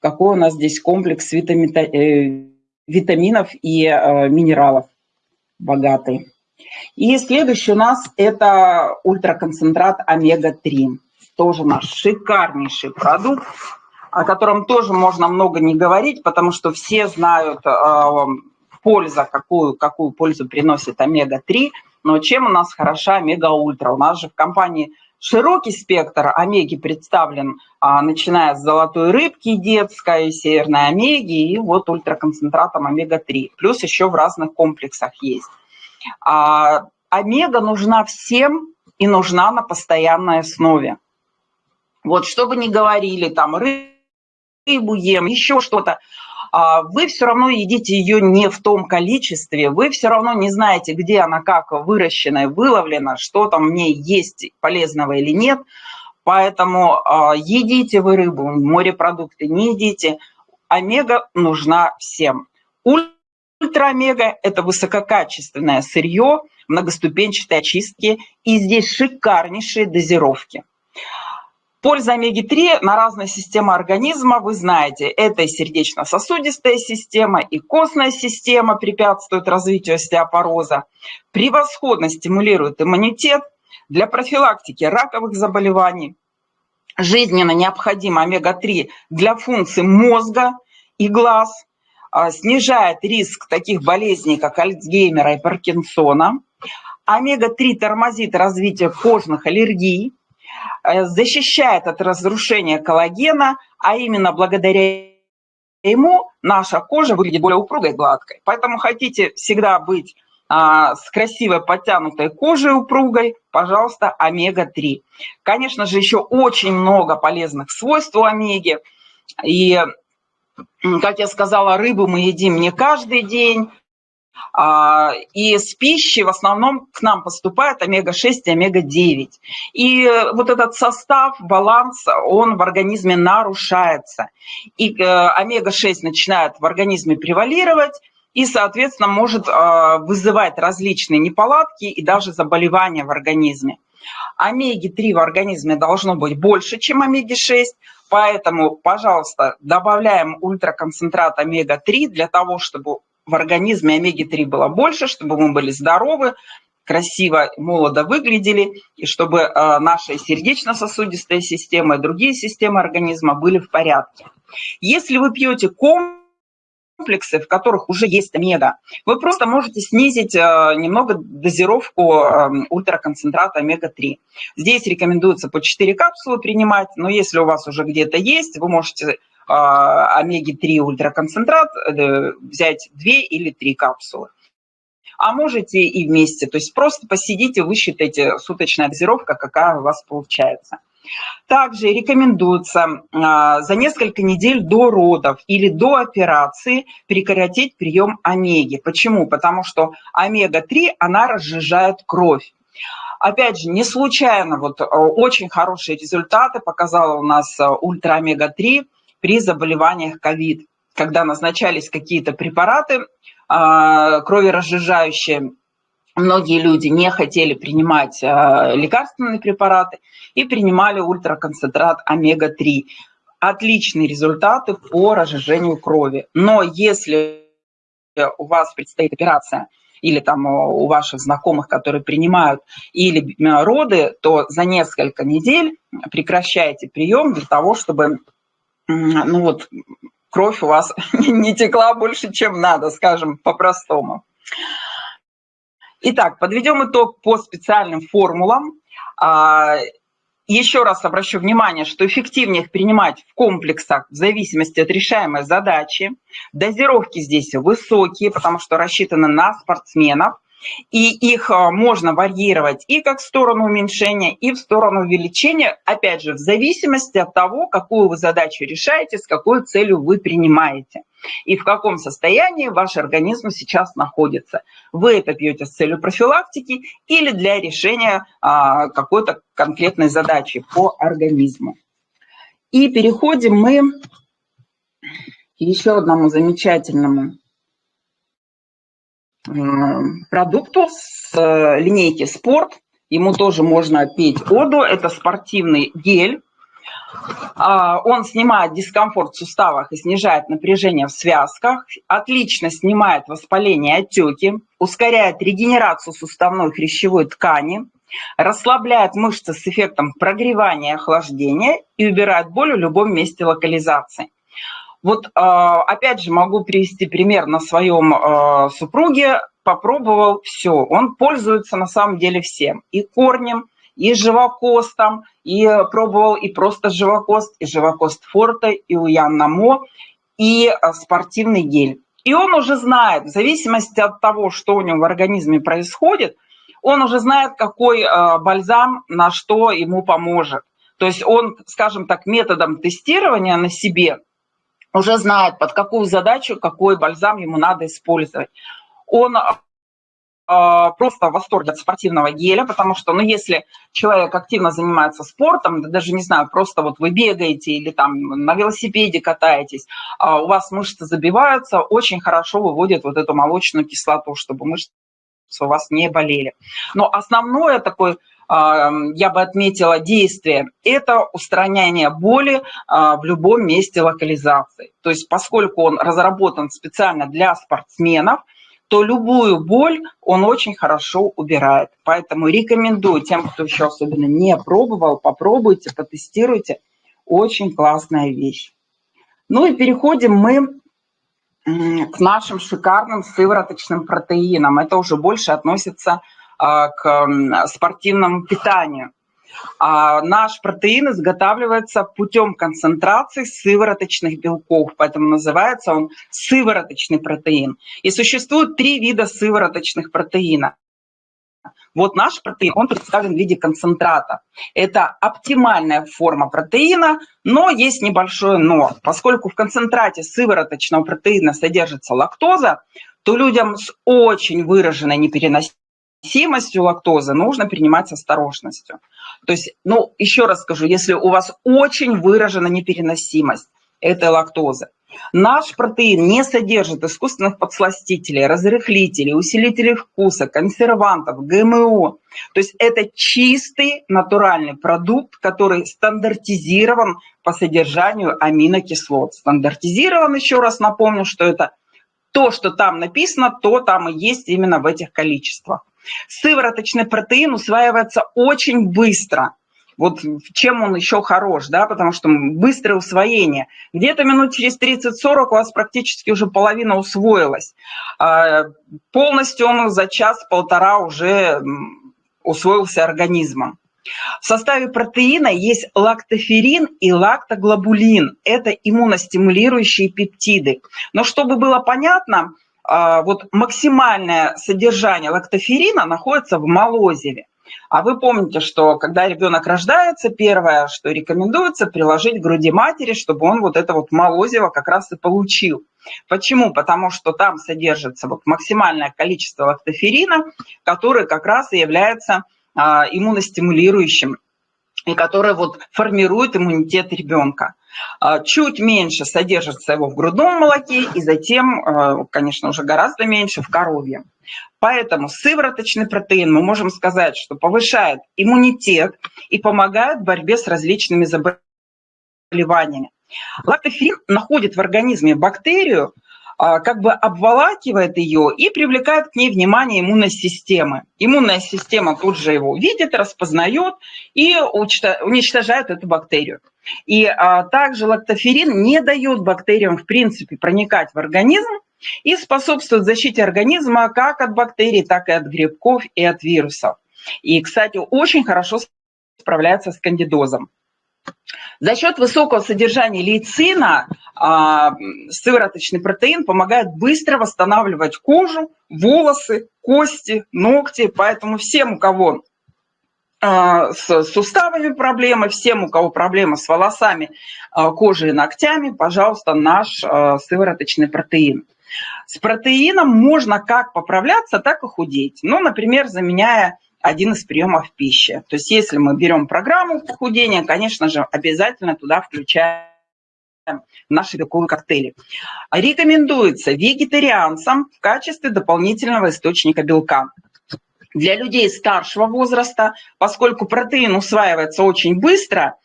какой у нас здесь комплекс витамин, э, витаминов и э, минералов богатый. И следующий у нас это ультраконцентрат омега-3. Тоже наш шикарнейший продукт, о котором тоже можно много не говорить, потому что все знают э, польза, какую, какую пользу приносит омега-3, но чем у нас хороша омега-ультра? У нас же в компании широкий спектр омеги представлен, а, начиная с золотой рыбки детской, северной омеги и вот ультраконцентратом омега-3. Плюс еще в разных комплексах есть. А, омега нужна всем и нужна на постоянной основе. Вот что бы ни говорили, там рыбу ем, еще что-то, вы все равно едите ее не в том количестве, вы все равно не знаете, где она как выращена и выловлена, что там в ней есть полезного или нет. Поэтому а, едите вы рыбу, морепродукты, не едите. Омега нужна всем. Ультра-омега – это высококачественное сырье, многоступенчатой очистки, и здесь шикарнейшие дозировки. Польза омеги-3 на разные системы организма, вы знаете, это и сердечно-сосудистая система, и костная система препятствует развитию остеопороза, превосходно стимулирует иммунитет для профилактики раковых заболеваний, жизненно необходима омега-3 для функций мозга и глаз, а, снижает риск таких болезней, как Альцгеймера и Паркинсона. Омега-3 тормозит развитие кожных аллергий, защищает от разрушения коллагена, а именно благодаря ему наша кожа выглядит более упругой и гладкой. Поэтому хотите всегда быть а, с красивой подтянутой кожей упругой, пожалуйста, омега-3. Конечно же, еще очень много полезных свойств у омеги. И, как я сказала, рыбу мы едим не каждый день, и с пищи в основном к нам поступает омега-6 и омега-9. И вот этот состав, баланс, он в организме нарушается. И э, омега-6 начинает в организме превалировать, и, соответственно, может а, вызывать различные неполадки и даже заболевания в организме. Омеги-3 в организме должно быть больше, чем омеги-6, поэтому, пожалуйста, добавляем ультраконцентрат омега-3 для того, чтобы в организме омеги-3 было больше, чтобы мы были здоровы, красиво, молодо выглядели, и чтобы э, наша сердечно-сосудистая система и другие системы организма были в порядке. Если вы пьете комплексы, в которых уже есть омега, вы просто можете снизить э, немного дозировку э, ультраконцентрата омега-3. Здесь рекомендуется по 4 капсулы принимать, но если у вас уже где-то есть, вы можете омеги-3 ультраконцентрат взять 2 или 3 капсулы а можете и вместе. То есть просто посидите, высчитайте суточная дозировка, какая у вас получается. Также рекомендуется а, за несколько недель до родов или до операции прекратить прием омеги. Почему? Потому что омега-3, она разжижает кровь. Опять же, не случайно вот а, очень хорошие результаты показала у нас а, ультра-омега-3 при заболеваниях ковид, когда назначались какие-то препараты, а, кроверазжижающие. Многие люди не хотели принимать а, лекарственные препараты и принимали ультраконцентрат омега-3. Отличные результаты по разжижению крови. Но если у вас предстоит операция, или там у ваших знакомых, которые принимают, или роды, то за несколько недель прекращайте прием для того, чтобы ну вот, кровь у вас (laughs) не текла больше, чем надо, скажем по-простому. Итак, подведем итог по специальным формулам. А, еще раз обращу внимание, что эффективнее их принимать в комплексах в зависимости от решаемой задачи. Дозировки здесь высокие, потому что рассчитаны на спортсменов и их а, можно варьировать и как в сторону уменьшения, и в сторону увеличения, опять же, в зависимости от того, какую вы задачу решаете, с какой целью вы принимаете и в каком состоянии ваш организм сейчас находится. Вы это пьете с целью профилактики или для решения а, какой-то конкретной задачи по организму. И переходим мы к еще одному замечательному продукту с э, линейки «Спорт». Ему тоже можно пить оду. Это спортивный гель. А, он снимает дискомфорт в суставах и снижает напряжение в связках, отлично снимает воспаление и отеки, ускоряет регенерацию суставной хрящевой ткани, расслабляет мышцы с эффектом прогревания и охлаждения и убирает боль в любом месте локализации. Вот а, опять же могу привести пример на своем а, супруге. Попробовал все. Он пользуется на самом деле всем. И корнем, и живокостом, и пробовал и просто живокост, и живокост форте, и уян намо, и а, спортивный гель. И он уже знает, в зависимости от того, что у него в организме происходит, он уже знает, какой бальзам на что ему поможет. То есть он, скажем так, методом тестирования на себе – уже знает, под какую задачу, какой бальзам ему надо использовать. Он а, просто в восторге от спортивного геля, потому что, ну, если человек активно занимается спортом, даже, не знаю, просто вот вы бегаете или там на велосипеде катаетесь, а у вас мышцы забиваются, очень хорошо выводит вот эту молочную кислоту, чтобы мышцы у вас не болели. Но основное такое я бы отметила действие, это устранение боли а, в любом месте локализации. То есть поскольку он разработан специально для спортсменов, то любую боль он очень хорошо убирает. Поэтому рекомендую тем, кто еще особенно не пробовал, попробуйте, потестируйте. Очень классная вещь. Ну и переходим мы к нашим шикарным сывороточным протеинам. Это уже больше относится к к спортивному питанию. А наш протеин изготавливается путем концентрации сывороточных белков, поэтому называется он сывороточный протеин. И существует три вида сывороточных протеинов. Вот наш протеин, он представлен в виде концентрата. Это оптимальная форма протеина, но есть небольшое но. Поскольку в концентрате сывороточного протеина содержится лактоза, то людям с очень выраженной непереносимостью переносимостью лактозы нужно принимать с осторожностью. То есть, ну, еще раз скажу, если у вас очень выражена непереносимость этой лактозы, наш протеин не содержит искусственных подсластителей, разрыхлителей, усилителей вкуса, консервантов, ГМО. То есть это чистый натуральный продукт, который стандартизирован по содержанию аминокислот. Стандартизирован, еще раз напомню, что это То, что там написано, то там и есть именно в этих количествах. Сывороточный протеин усваивается очень быстро. Вот чем он еще хорош, да, потому что быстрое усвоение. Где-то минут через 30-40 у вас практически уже половина усвоилась. А, полностью он за час-полтора уже усвоился организмом. В составе протеина есть лактоферин и лактоглобулин. Это иммуностимулирующие пептиды. Но чтобы было понятно, вот максимальное содержание лактоферина находится в молозиве. А вы помните, что когда ребенок рождается, первое, что рекомендуется, приложить к груди матери, чтобы он вот это вот молозиво как раз и получил. Почему? Потому что там содержится вот максимальное количество лактоферина, который как раз и является а, иммуностимулирующим и который вот формирует иммунитет ребенка. А, чуть меньше содержится его в грудном молоке и затем, а, конечно, уже гораздо меньше в коровье. Поэтому сывороточный протеин, мы можем сказать, что повышает иммунитет и помогает в борьбе с различными заболеваниями. Лактоферин находит в организме бактерию, как бы обволакивает ее и привлекает к ней внимание иммунной системы. Иммунная система тут же его видит, распознает и уничтожает эту бактерию. И а, также лактоферин не дает бактериям, в принципе, проникать в организм и способствует защите организма как от бактерий, так и от грибков и от вирусов. И, кстати, очень хорошо справляется с кандидозом. За счет высокого содержания лейцина а, сывороточный протеин помогает быстро восстанавливать кожу, волосы, кости, ногти. Поэтому всем, у кого а, с суставами проблемы, всем, у кого проблемы с волосами, а, кожей и ногтями, пожалуйста, наш сывороточный протеин. С протеином можно как поправляться, так и худеть. Ну, например, заменяя один из приемов пищи. То есть если мы берем программу похудения, конечно же, обязательно туда включаем наши белковые коктейли. Рекомендуется вегетарианцам в качестве дополнительного источника белка. Для людей старшего возраста, поскольку протеин усваивается очень быстро,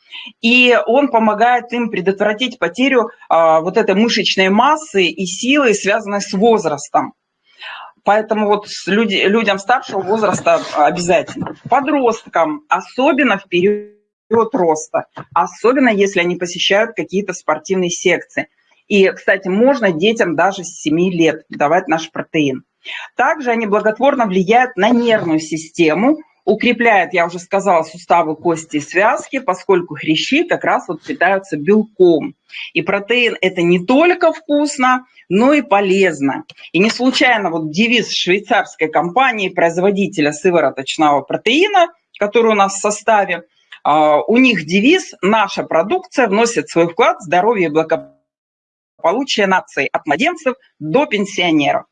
и он помогает им предотвратить потерю а, вот этой мышечной массы и силы, связанной с возрастом. Поэтому вот люди, людям старшего возраста обязательно. Подросткам, особенно в период роста, особенно если они посещают какие-то спортивные секции. И, кстати, можно детям даже с 7 лет давать наш протеин. Также они благотворно влияют на нервную систему, укрепляет, я уже сказала, суставы, кости и связки, поскольку хрящи как раз вот питаются белком. И протеин – это не только вкусно, но и полезно. И не случайно вот девиз швейцарской компании, производителя сывороточного протеина, который у нас в составе, а, у них девиз «Наша продукция вносит свой вклад в здоровье и благополучие нации от младенцев до пенсионеров».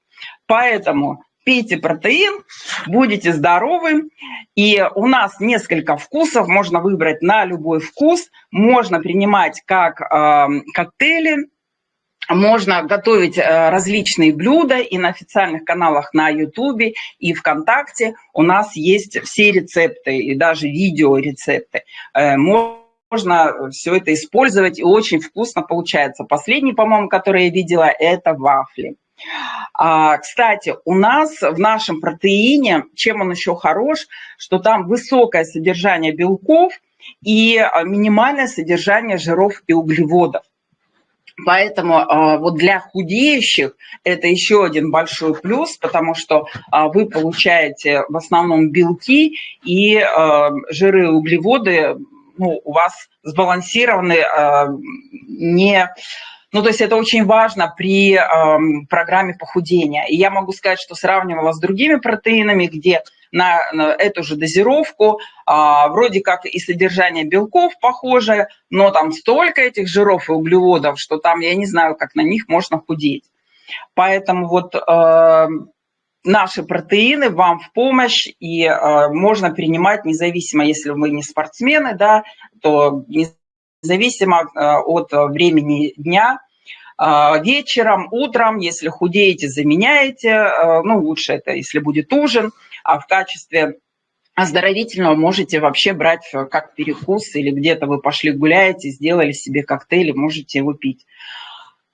Поэтому пейте протеин, будете здоровы. И у нас несколько вкусов, можно выбрать на любой вкус, можно принимать как э, коктейли, можно готовить э, различные блюда и на официальных каналах на YouTube и ВКонтакте у нас есть все рецепты и даже видеорецепты. Э, можно все это использовать и очень вкусно получается. Последний, по-моему, который я видела, это вафли. А, кстати, у нас в нашем протеине, чем он еще хорош, что там высокое содержание белков и а, минимальное содержание жиров и углеводов. Поэтому а, вот для худеющих это еще один большой плюс, потому что вы получаете в основном белки и жиры и углеводы ну, у вас сбалансированы не ну, то есть это очень важно при э, программе похудения. И я могу сказать, что сравнивала с другими протеинами, где на, на эту же дозировку э, вроде как и содержание белков похоже, но там столько этих жиров и углеводов, что там я не знаю, как на них можно худеть. Поэтому вот э, наши протеины вам в помощь, и э, можно принимать независимо, если вы не спортсмены, да, то независимо э, от времени дня, вечером, утром, если худеете, заменяете, а, ну, лучше это, если будет ужин, а в качестве оздоровительного можете вообще брать э, как перекус или где-то вы пошли гуляете, сделали себе коктейль, можете его пить.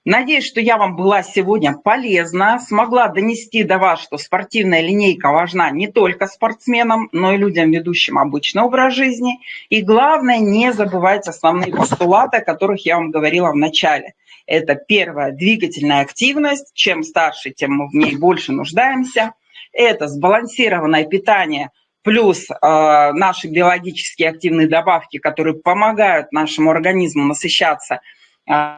Надеюсь, что я вам была сегодня полезна, смогла донести до вас, что спортивная линейка важна не только спортсменам, но и людям, ведущим обычный образ жизни. И главное, не забывайте основные постулаты, о которых я вам говорила в начале. Это первое – двигательная активность. Чем старше, тем мы в ней больше нуждаемся. Это сбалансированное питание плюс э, наши биологически активные добавки, которые помогают нашему организму насыщаться э,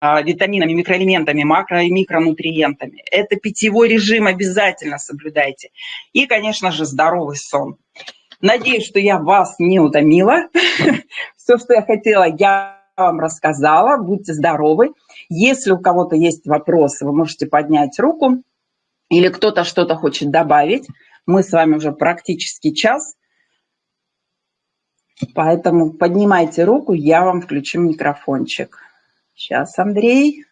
витаминами, микроэлементами, макро- и микронутриентами. Это питьевой режим обязательно соблюдайте. И, конечно же, здоровый сон. Надеюсь, что я вас не утомила. (laughs) Все, что я хотела, я вам рассказала. Будьте здоровы. Если у кого-то есть вопросы, вы можете поднять руку. Или кто-то что-то хочет добавить. Мы с вами уже практически час. Поэтому поднимайте руку, я вам включу микрофончик. Сейчас, Андрей.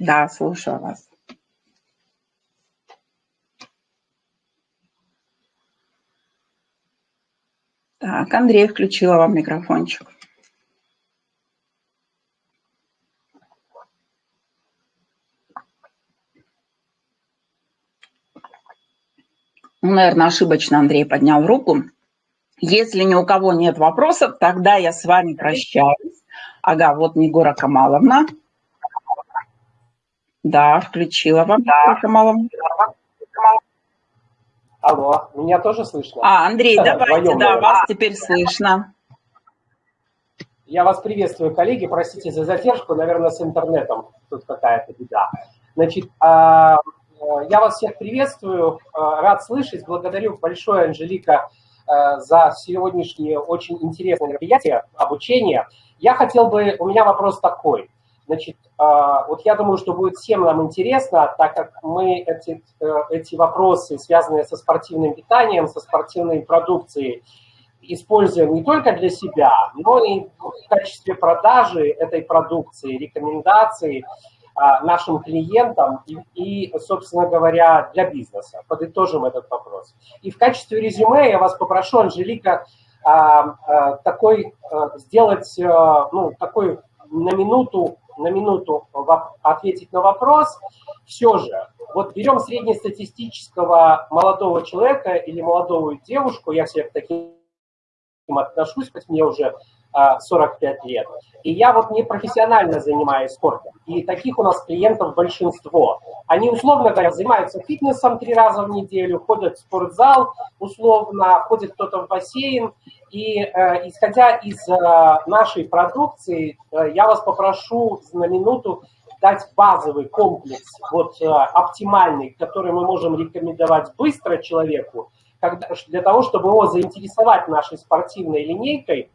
Да, слушаю вас. Так, Андрей включила вам микрофончик. Наверное, ошибочно Андрей поднял руку. Если ни у кого нет вопросов, тогда я с вами прощаюсь. Ага, вот Негора Камаловна. Да, включила вам, да. Камаловна. Алло, меня тоже слышно? А, Андрей, давайте, да, вас теперь слышно. Я вас приветствую, коллеги. Простите за задержку, наверное, с интернетом тут какая-то беда. Значит, а, я вас всех приветствую, а, рад слышать. Благодарю большое, Анжелика, Э, за сегодняшнее очень интересное мероприятие, обучение. Я хотел бы, у меня вопрос такой. Значит, э, вот я думаю, что будет всем нам интересно, так как мы эти, э, эти вопросы, связанные со спортивным питанием, со спортивной продукцией, используем не только для себя, но и в качестве продажи этой продукции, рекомендаций, нашим клиентам и, и, собственно говоря, для бизнеса. Подытожим этот вопрос. И в качестве резюме я вас попрошу, Анжелика, а, а, такой сделать, ну, такой на минуту, на минуту ответить на вопрос. Все же, вот берем среднестатистического молодого человека или молодую девушку, я всех таким отношусь, хоть мне уже 45 лет. И я вот не профессионально занимаюсь спортом. И таких у нас клиентов большинство. Они, условно говоря, занимаются фитнесом три раза в неделю, ходят в спортзал, условно, ходит кто-то в бассейн. И э, исходя из э, нашей продукции, э, я вас попрошу на минуту дать базовый комплекс, вот э, оптимальный, который мы можем рекомендовать быстро человеку, когда, для того, чтобы его заинтересовать нашей спортивной линейкой,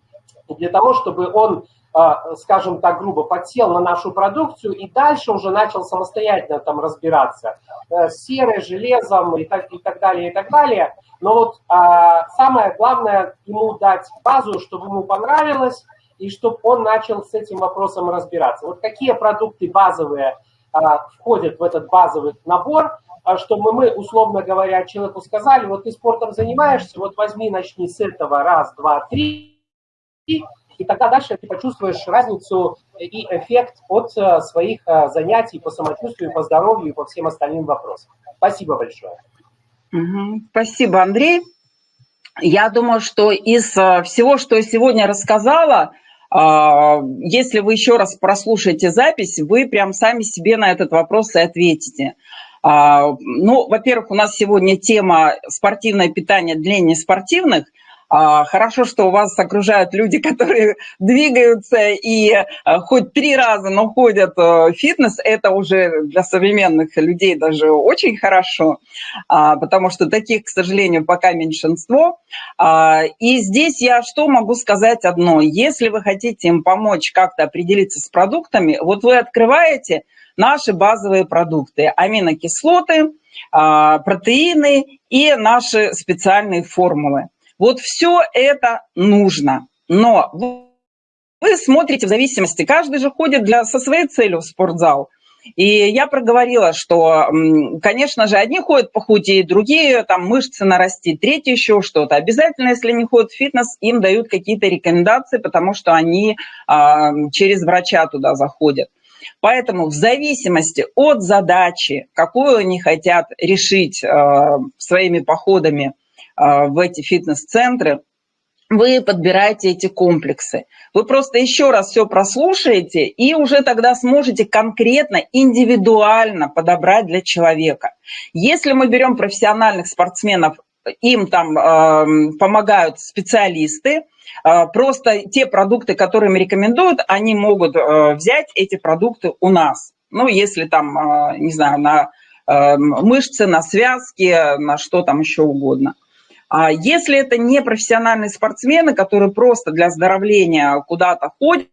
для того, чтобы он, а, скажем так грубо, подсел на нашу продукцию и дальше уже начал самостоятельно там разбираться э, с серой, железом и так, и так далее, и так далее. Но вот а, самое главное ему дать базу, чтобы ему понравилось, и чтобы он начал с этим вопросом разбираться. Вот какие продукты базовые а, входят в этот базовый набор, чтобы мы, условно говоря, человеку сказали, вот ты спортом занимаешься, вот возьми, начни с этого, раз, два, три, и тогда дальше ты почувствуешь разницу и эффект от э, своих э, занятий по самочувствию, по здоровью и по всем остальным вопросам. Спасибо большое. Спасибо, Андрей. Я думаю, что из э, всего, что я сегодня рассказала, если вы еще раз прослушаете запись, вы прям сами себе на этот вопрос и ответите. Ну, во-первых, у нас сегодня тема спортивное питание для неспортивных – а, хорошо, что у вас окружают люди, (laughs) которые двигаются и э, хоть три раза, но ходят э, в фитнес. Это уже для современных людей даже очень хорошо, а, потому что таких, к сожалению, пока меньшинство. А, и здесь я что могу сказать одно. Если вы хотите им помочь как-то определиться с продуктами, вот вы открываете наши базовые продукты, аминокислоты, протеины и наши специальные формулы. Вот все это нужно. Но вы смотрите в зависимости, каждый же ходит для, со своей целью в спортзал. И я проговорила, что, конечно же, одни ходят похудеть, другие там мышцы нарастить, третьи еще что-то. Обязательно, если они ходят в фитнес, им дают какие-то рекомендации, потому что они а, через врача туда заходят. Поэтому в зависимости от задачи, какую они хотят решить а, своими походами в эти фитнес-центры, вы подбираете эти комплексы. Вы просто еще раз все прослушаете и уже тогда сможете конкретно, индивидуально подобрать для человека. Если мы берем профессиональных спортсменов, им там э, помогают специалисты, э, просто те продукты, которые им рекомендуют, они могут э, взять эти продукты у нас. Ну, если там, э, не знаю, на э, мышцы, на связки, на что там еще угодно. А если это не профессиональные спортсмены, которые просто для оздоровления куда-то ходят,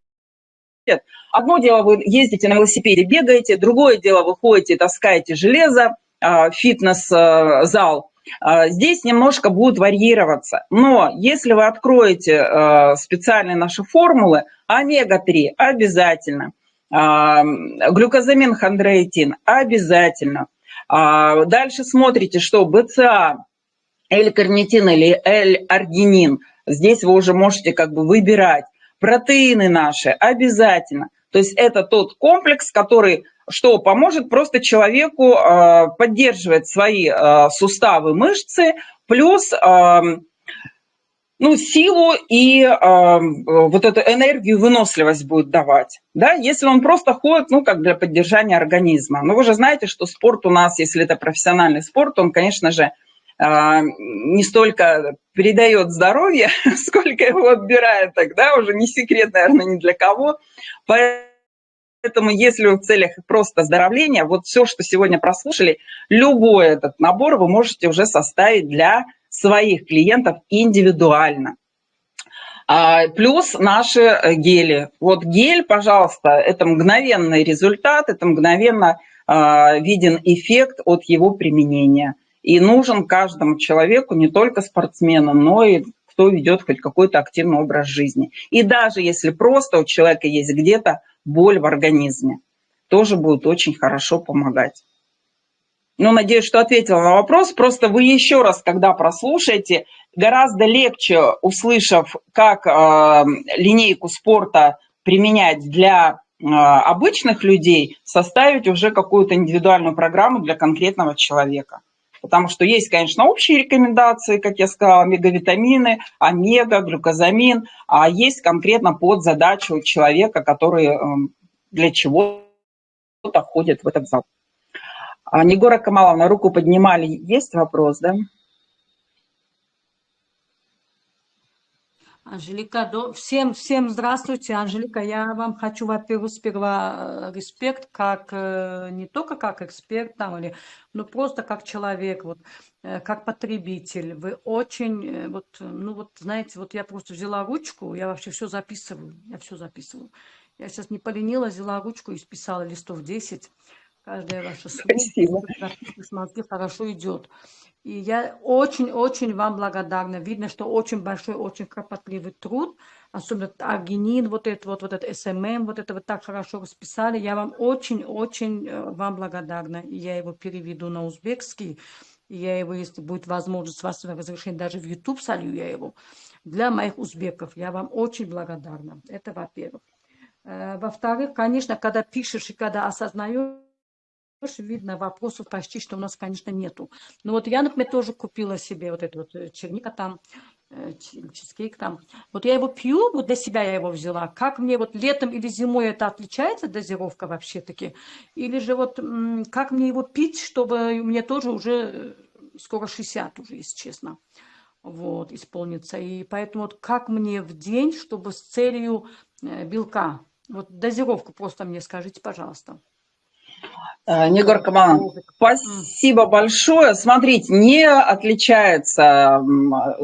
одно дело вы ездите на велосипеде, бегаете, другое дело вы ходите, таскаете железо, а, фитнес-зал, а, здесь немножко будет варьироваться. Но если вы откроете а, специальные наши формулы, омега-3 обязательно, глюкозамин хондроитин обязательно. Дальше смотрите, что БЦА L-карнитин или L-аргинин. Здесь вы уже можете как бы выбирать. Протеины наши обязательно. То есть это тот комплекс, который что поможет просто человеку э, поддерживать свои э, суставы, мышцы, плюс э, ну, силу и э, вот эту энергию, выносливость будет давать. Да? Если он просто ходит, ну, как для поддержания организма. Но вы же знаете, что спорт у нас, если это профессиональный спорт, он, конечно же, а, не столько передает здоровье, (laughs) сколько его отбирает тогда, уже не секрет, наверное, ни для кого. Поэтому если в целях просто оздоровления, вот все, что сегодня прослушали, любой этот набор вы можете уже составить для своих клиентов индивидуально. А, плюс наши э, гели. Вот гель, пожалуйста, это мгновенный результат, это мгновенно а, виден эффект от его применения – и нужен каждому человеку, не только спортсмену, но и кто ведет хоть какой-то активный образ жизни. И даже если просто у человека есть где-то боль в организме, тоже будет очень хорошо помогать. Ну, надеюсь, что ответила на вопрос. Просто вы еще раз, когда прослушаете, гораздо легче, услышав, как э, линейку спорта применять для э, обычных людей, составить уже какую-то индивидуальную программу для конкретного человека. Потому что есть, конечно, общие рекомендации, как я сказала, омега-витамины, омега, глюкозамин, а есть конкретно под задачу человека, который эм, для чего-то ходит в этот зал. А, Негора Камаловна, руку поднимали. Есть вопрос, да? Анжелика, до... всем, всем здравствуйте, Анжелика. Я вам хочу, во-первых, сперва э, респект, как э, не только как эксперт, там, или, но просто как человек, вот, э, как потребитель. Вы очень, вот, ну вот, знаете, вот я просто взяла ручку, я вообще все записываю, я все записываю. Я сейчас не поленилась, взяла ручку и списала листов 10. Каждое ваше слово, Спасибо. хорошо идет. И я очень-очень вам благодарна. Видно, что очень большой, очень кропотливый труд. Особенно аргинин, вот это вот, вот это СММ, вот это вот так хорошо расписали. Я вам очень-очень э, вам благодарна. И я его переведу на узбекский. И я его, если будет возможность, с вашего разрешения, даже в YouTube солью я его. Для моих узбеков я вам очень благодарна. Это во-первых. Э, во-вторых, конечно, когда пишешь и когда осознаешь, видно, вопросов почти что у нас, конечно, нету. Но вот я, например, тоже купила себе вот эту вот э, черника там, э, чизкейк там. Вот я его пью, вот для себя я его взяла. Как мне вот летом или зимой это отличается дозировка вообще-таки? Или же вот как мне его пить, чтобы мне тоже уже э, скоро 60 уже, если честно, вот, исполнится. И поэтому вот как мне в день, чтобы с целью белка, вот дозировку просто мне скажите, пожалуйста. Э, Негор Каман, спасибо большое. Смотрите, не отличается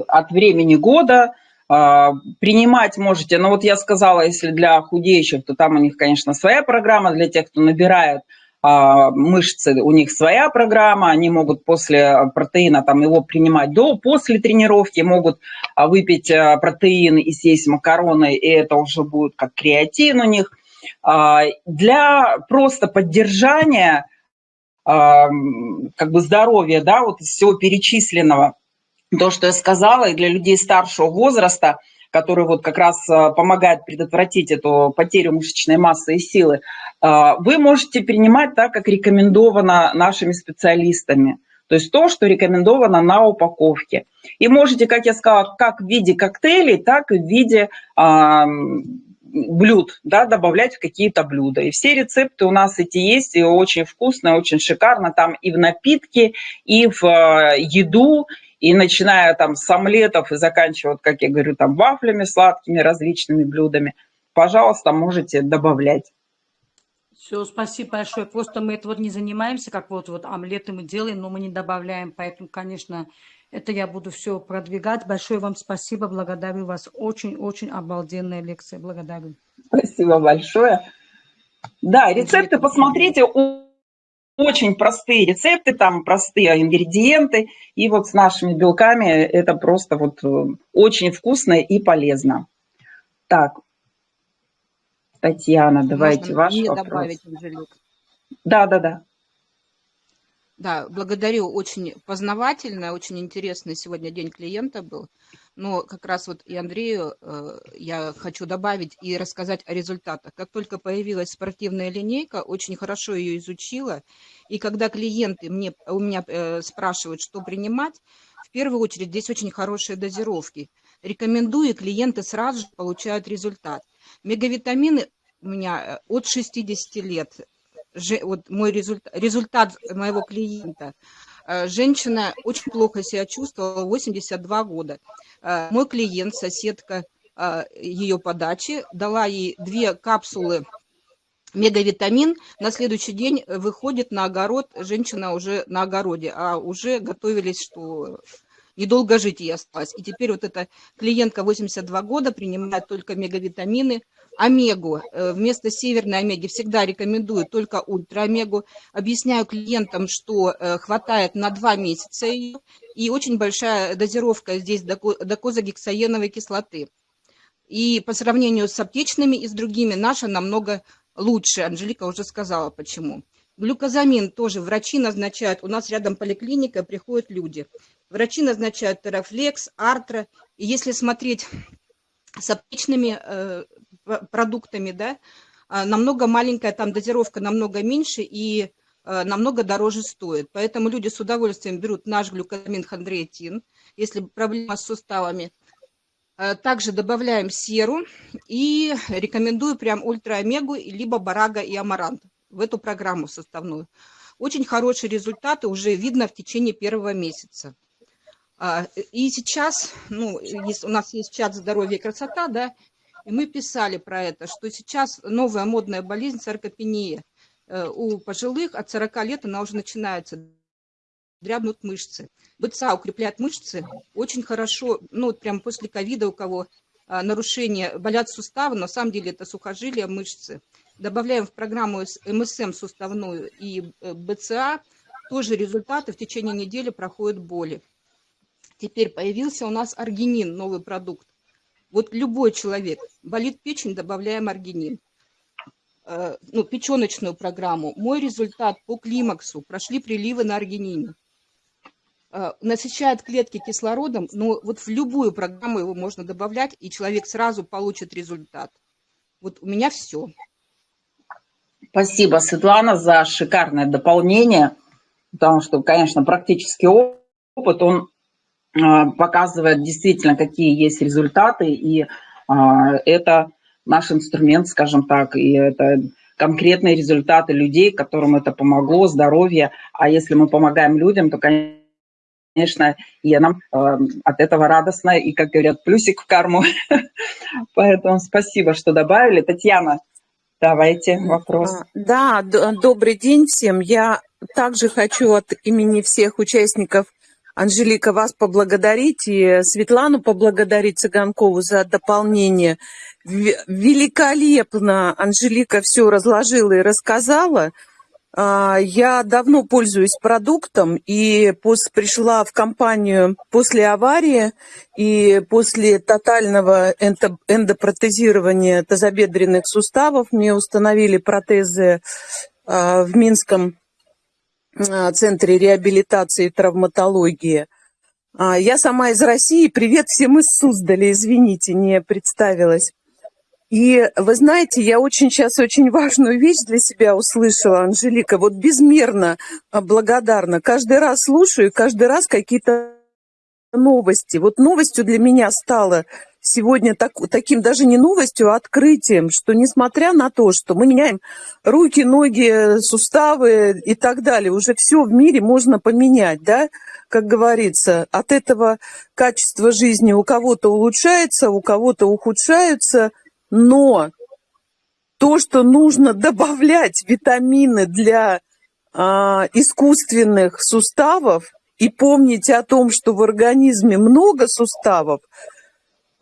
от времени года. А, принимать можете, ну вот я сказала, если для худеющих, то там у них, конечно, своя программа. Для тех, кто набирает а, мышцы, у них своя программа. Они могут после протеина там его принимать до, после тренировки, могут выпить протеин и съесть макароны, и это уже будет как креатин у них – Для просто поддержания как бы здоровья, да, вот из всего перечисленного, то, что я сказала, и для людей старшего возраста, которые вот как раз помогают предотвратить эту потерю мышечной массы и силы, вы можете принимать так, как рекомендовано нашими специалистами. То есть то, что рекомендовано на упаковке. И можете, как я сказала, как в виде коктейлей, так и в виде блюд, да, добавлять в какие-то блюда. И все рецепты у нас эти есть, и очень вкусно, очень шикарно. Там и в напитки, и в э, еду, и начиная там с омлетов и заканчивая, как я говорю, там вафлями сладкими, различными блюдами. Пожалуйста, можете добавлять. Все, спасибо большое. Просто мы это вот не занимаемся, как вот, вот омлеты мы делаем, но мы не добавляем. Поэтому, конечно, это я буду все продвигать. Большое вам спасибо, благодарю вас. Очень-очень обалденная лекция, благодарю. Спасибо большое. Да, рецепты посмотрите, очень простые рецепты, там простые ингредиенты. И вот с нашими белками это просто вот э, очень вкусно и полезно. Так, Татьяна, давайте Можно ваш мне вопрос. добавить, Анжелик? Да, да, да. Да, благодарю. Очень познавательно, очень интересный сегодня день клиента был. Но как раз вот и Андрею э, я хочу добавить и рассказать о результатах. Как только появилась спортивная линейка, очень хорошо ее изучила. И когда клиенты мне, у меня э, спрашивают, что принимать, в первую очередь здесь очень хорошие дозировки. Рекомендую, клиенты сразу же получают результат. Мегавитамины у меня э, от 60 лет, вот мой результат, результат моего клиента. Э, женщина очень плохо себя чувствовала, 82 года. Э, мой клиент, соседка ее подачи, дала ей две капсулы мегавитамин. На следующий день выходит на огород, женщина уже на огороде, а уже готовились, что недолго жить ей осталось. И теперь вот эта клиентка 82 года принимает только мегавитамины, омегу. Э, вместо северной омеги всегда рекомендую только ультраомегу. Объясняю клиентам, что э, хватает на 2 месяца ее. И очень большая дозировка здесь докозагексаеновой кислоты. И по сравнению с аптечными и с другими, наша намного лучше. Анжелика уже сказала, почему. Глюкозамин тоже врачи назначают. У нас рядом поликлиника, приходят люди. Врачи назначают терафлекс, артро. И если смотреть с аптечными э, продуктами, да, а, намного маленькая там дозировка, намного меньше и э, намного дороже стоит. Поэтому люди с удовольствием берут наш глюкозамин хондроитин, если проблема с суставами. Э, также добавляем серу и рекомендую прям ультра-омегу, либо барага и амарант в эту программу составную. Очень хорошие результаты уже видно в течение первого месяца. А, и сейчас, ну, у нас есть чат «Здоровье и красота», да, и мы писали про это, что сейчас новая модная болезнь саркопения. Э, у пожилых от 40 лет она уже начинается, дрябнут мышцы. БЦА укрепляет мышцы очень хорошо, ну, прям после ковида у кого а, нарушения, болят суставы, на самом деле это сухожилия, мышцы добавляем в программу МСМ суставную и э, БЦА, тоже результаты в течение недели проходят боли. Теперь появился у нас аргинин, новый продукт. Вот любой человек, болит печень, добавляем аргинин. Э, ну, печеночную программу. Мой результат по климаксу, прошли приливы на аргинине. Э, насыщает клетки кислородом, но вот в любую программу его можно добавлять, и человек сразу получит результат. Вот у меня все. Спасибо, Светлана, за шикарное дополнение, потому что, конечно, практический опыт, он показывает действительно, какие есть результаты, и а, это наш инструмент, скажем так, и это конкретные результаты людей, которым это помогло, здоровье. А если мы помогаем людям, то, конечно, и нам э, от этого радостно, и, как говорят, плюсик в карму. (laughs) Поэтому спасибо, что добавили. Татьяна, Давайте вопрос. А, да, добрый день всем. Я также хочу от имени всех участников Анжелика, вас поблагодарить и Светлану поблагодарить Цыганкову за дополнение. Великолепно Анжелика все разложила и рассказала. А, я давно пользуюсь продуктом и пришла в компанию после аварии и после тотального эндо, эндопротезирования тазобедренных суставов. Мне установили протезы а, в Минском центре реабилитации и травматологии. Я сама из России. Привет всем из Суздаля. Извините, не представилась. И вы знаете, я очень сейчас очень важную вещь для себя услышала, Анжелика, вот безмерно а, благодарна. Каждый раз слушаю, каждый раз какие-то новости. Вот новостью для меня стало сегодня так, таким даже не новостью, а открытием, что несмотря на то, что мы меняем руки, ноги, суставы и так далее, уже все в мире можно поменять, да, как говорится, от этого качество жизни у кого-то улучшается, у кого-то ухудшается – но то, что нужно (laughs) добавлять витамины для а, искусственных суставов и помнить о том, что в организме много суставов,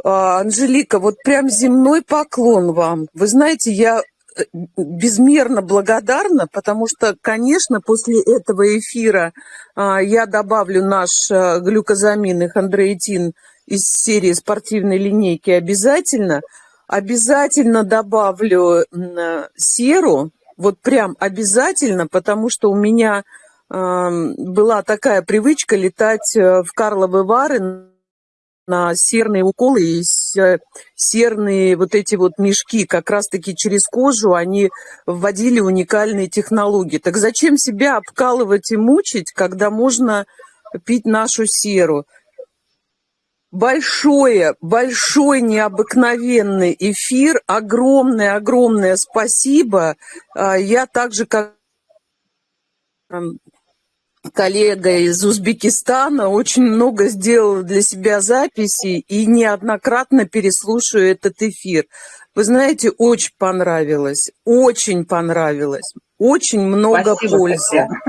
Анжелика, вот прям земной поклон вам. Вы знаете, я э, безмерно благодарна, потому что, конечно, после этого эфира а, я добавлю наш а, глюкозамин и хондроитин из серии спортивной линейки обязательно – Обязательно добавлю серу, вот прям обязательно, потому что у меня э, была такая привычка летать э, в Карловы Вары на серные уколы и э, серные вот эти вот мешки, как раз-таки через кожу они вводили уникальные технологии. Так зачем себя обкалывать и мучить, когда можно пить нашу серу? большое, большой необыкновенный эфир. Огромное-огромное спасибо. А, я также как коллега из Узбекистана очень много сделала для себя записей и неоднократно переслушаю этот эфир. Вы знаете, очень понравилось, очень понравилось, очень много Спасибо, пользы. Татьяна.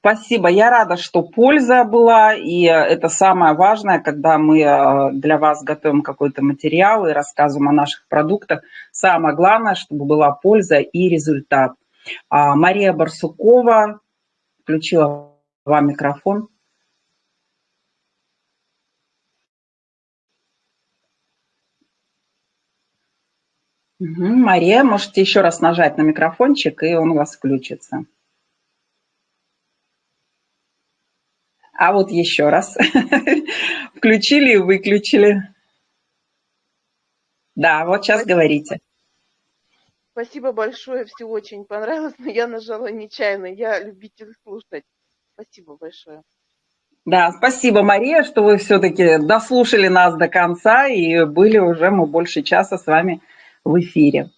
Спасибо. Я рада, что польза была, и это самое важное, когда мы э, для вас готовим какой-то материал и рассказываем о наших продуктах. Самое главное, чтобы была польза и результат. А, Мария Барсукова включила вам микрофон. Угу. Мария, можете еще раз нажать на микрофончик, и он у вас включится. А вот еще раз. (laughs) Включили и выключили. Да, вот сейчас говорите. Спасибо большое, все очень понравилось, но я нажала нечаянно. Я любитель слушать. Спасибо большое. Да, спасибо, Мария, что вы все-таки дослушали нас до конца и были уже мы больше часа с вами в эфире.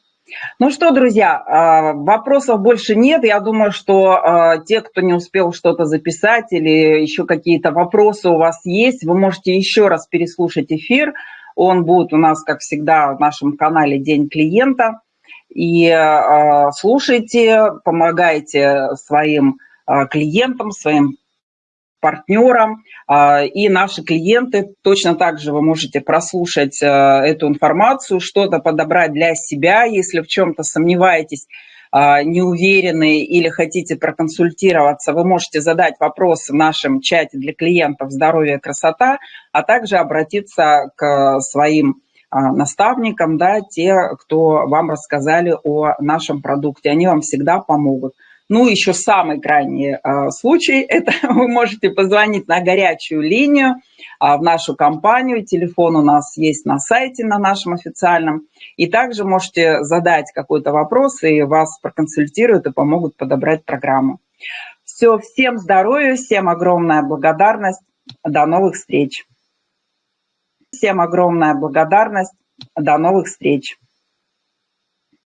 Ну что, друзья, а, вопросов больше нет. Я думаю, что а, те, кто не успел что-то записать или еще какие-то вопросы у вас есть, вы можете еще раз переслушать эфир. Он будет у нас, как всегда, в нашем канале «День клиента». И а, слушайте, помогайте своим клиентам, своим партнерам. А, и наши клиенты, точно так же вы можете прослушать эту информацию, что-то подобрать для себя, если в чем-то сомневаетесь, а, не уверены или хотите проконсультироваться, вы можете задать вопрос в нашем чате для клиентов «Здоровье, красота», а также обратиться к своим а, наставникам, да, те, кто вам рассказали о нашем продукте. Они вам всегда помогут. Ну, еще самый крайний э, случай, это (laughs) вы можете позвонить на горячую линию э, в нашу компанию. Телефон у нас есть на сайте, на нашем официальном. И также можете задать какой-то вопрос, и вас проконсультируют и помогут подобрать программу. Все, всем здоровья, всем огромная благодарность. До новых встреч. Всем огромная благодарность. До новых встреч.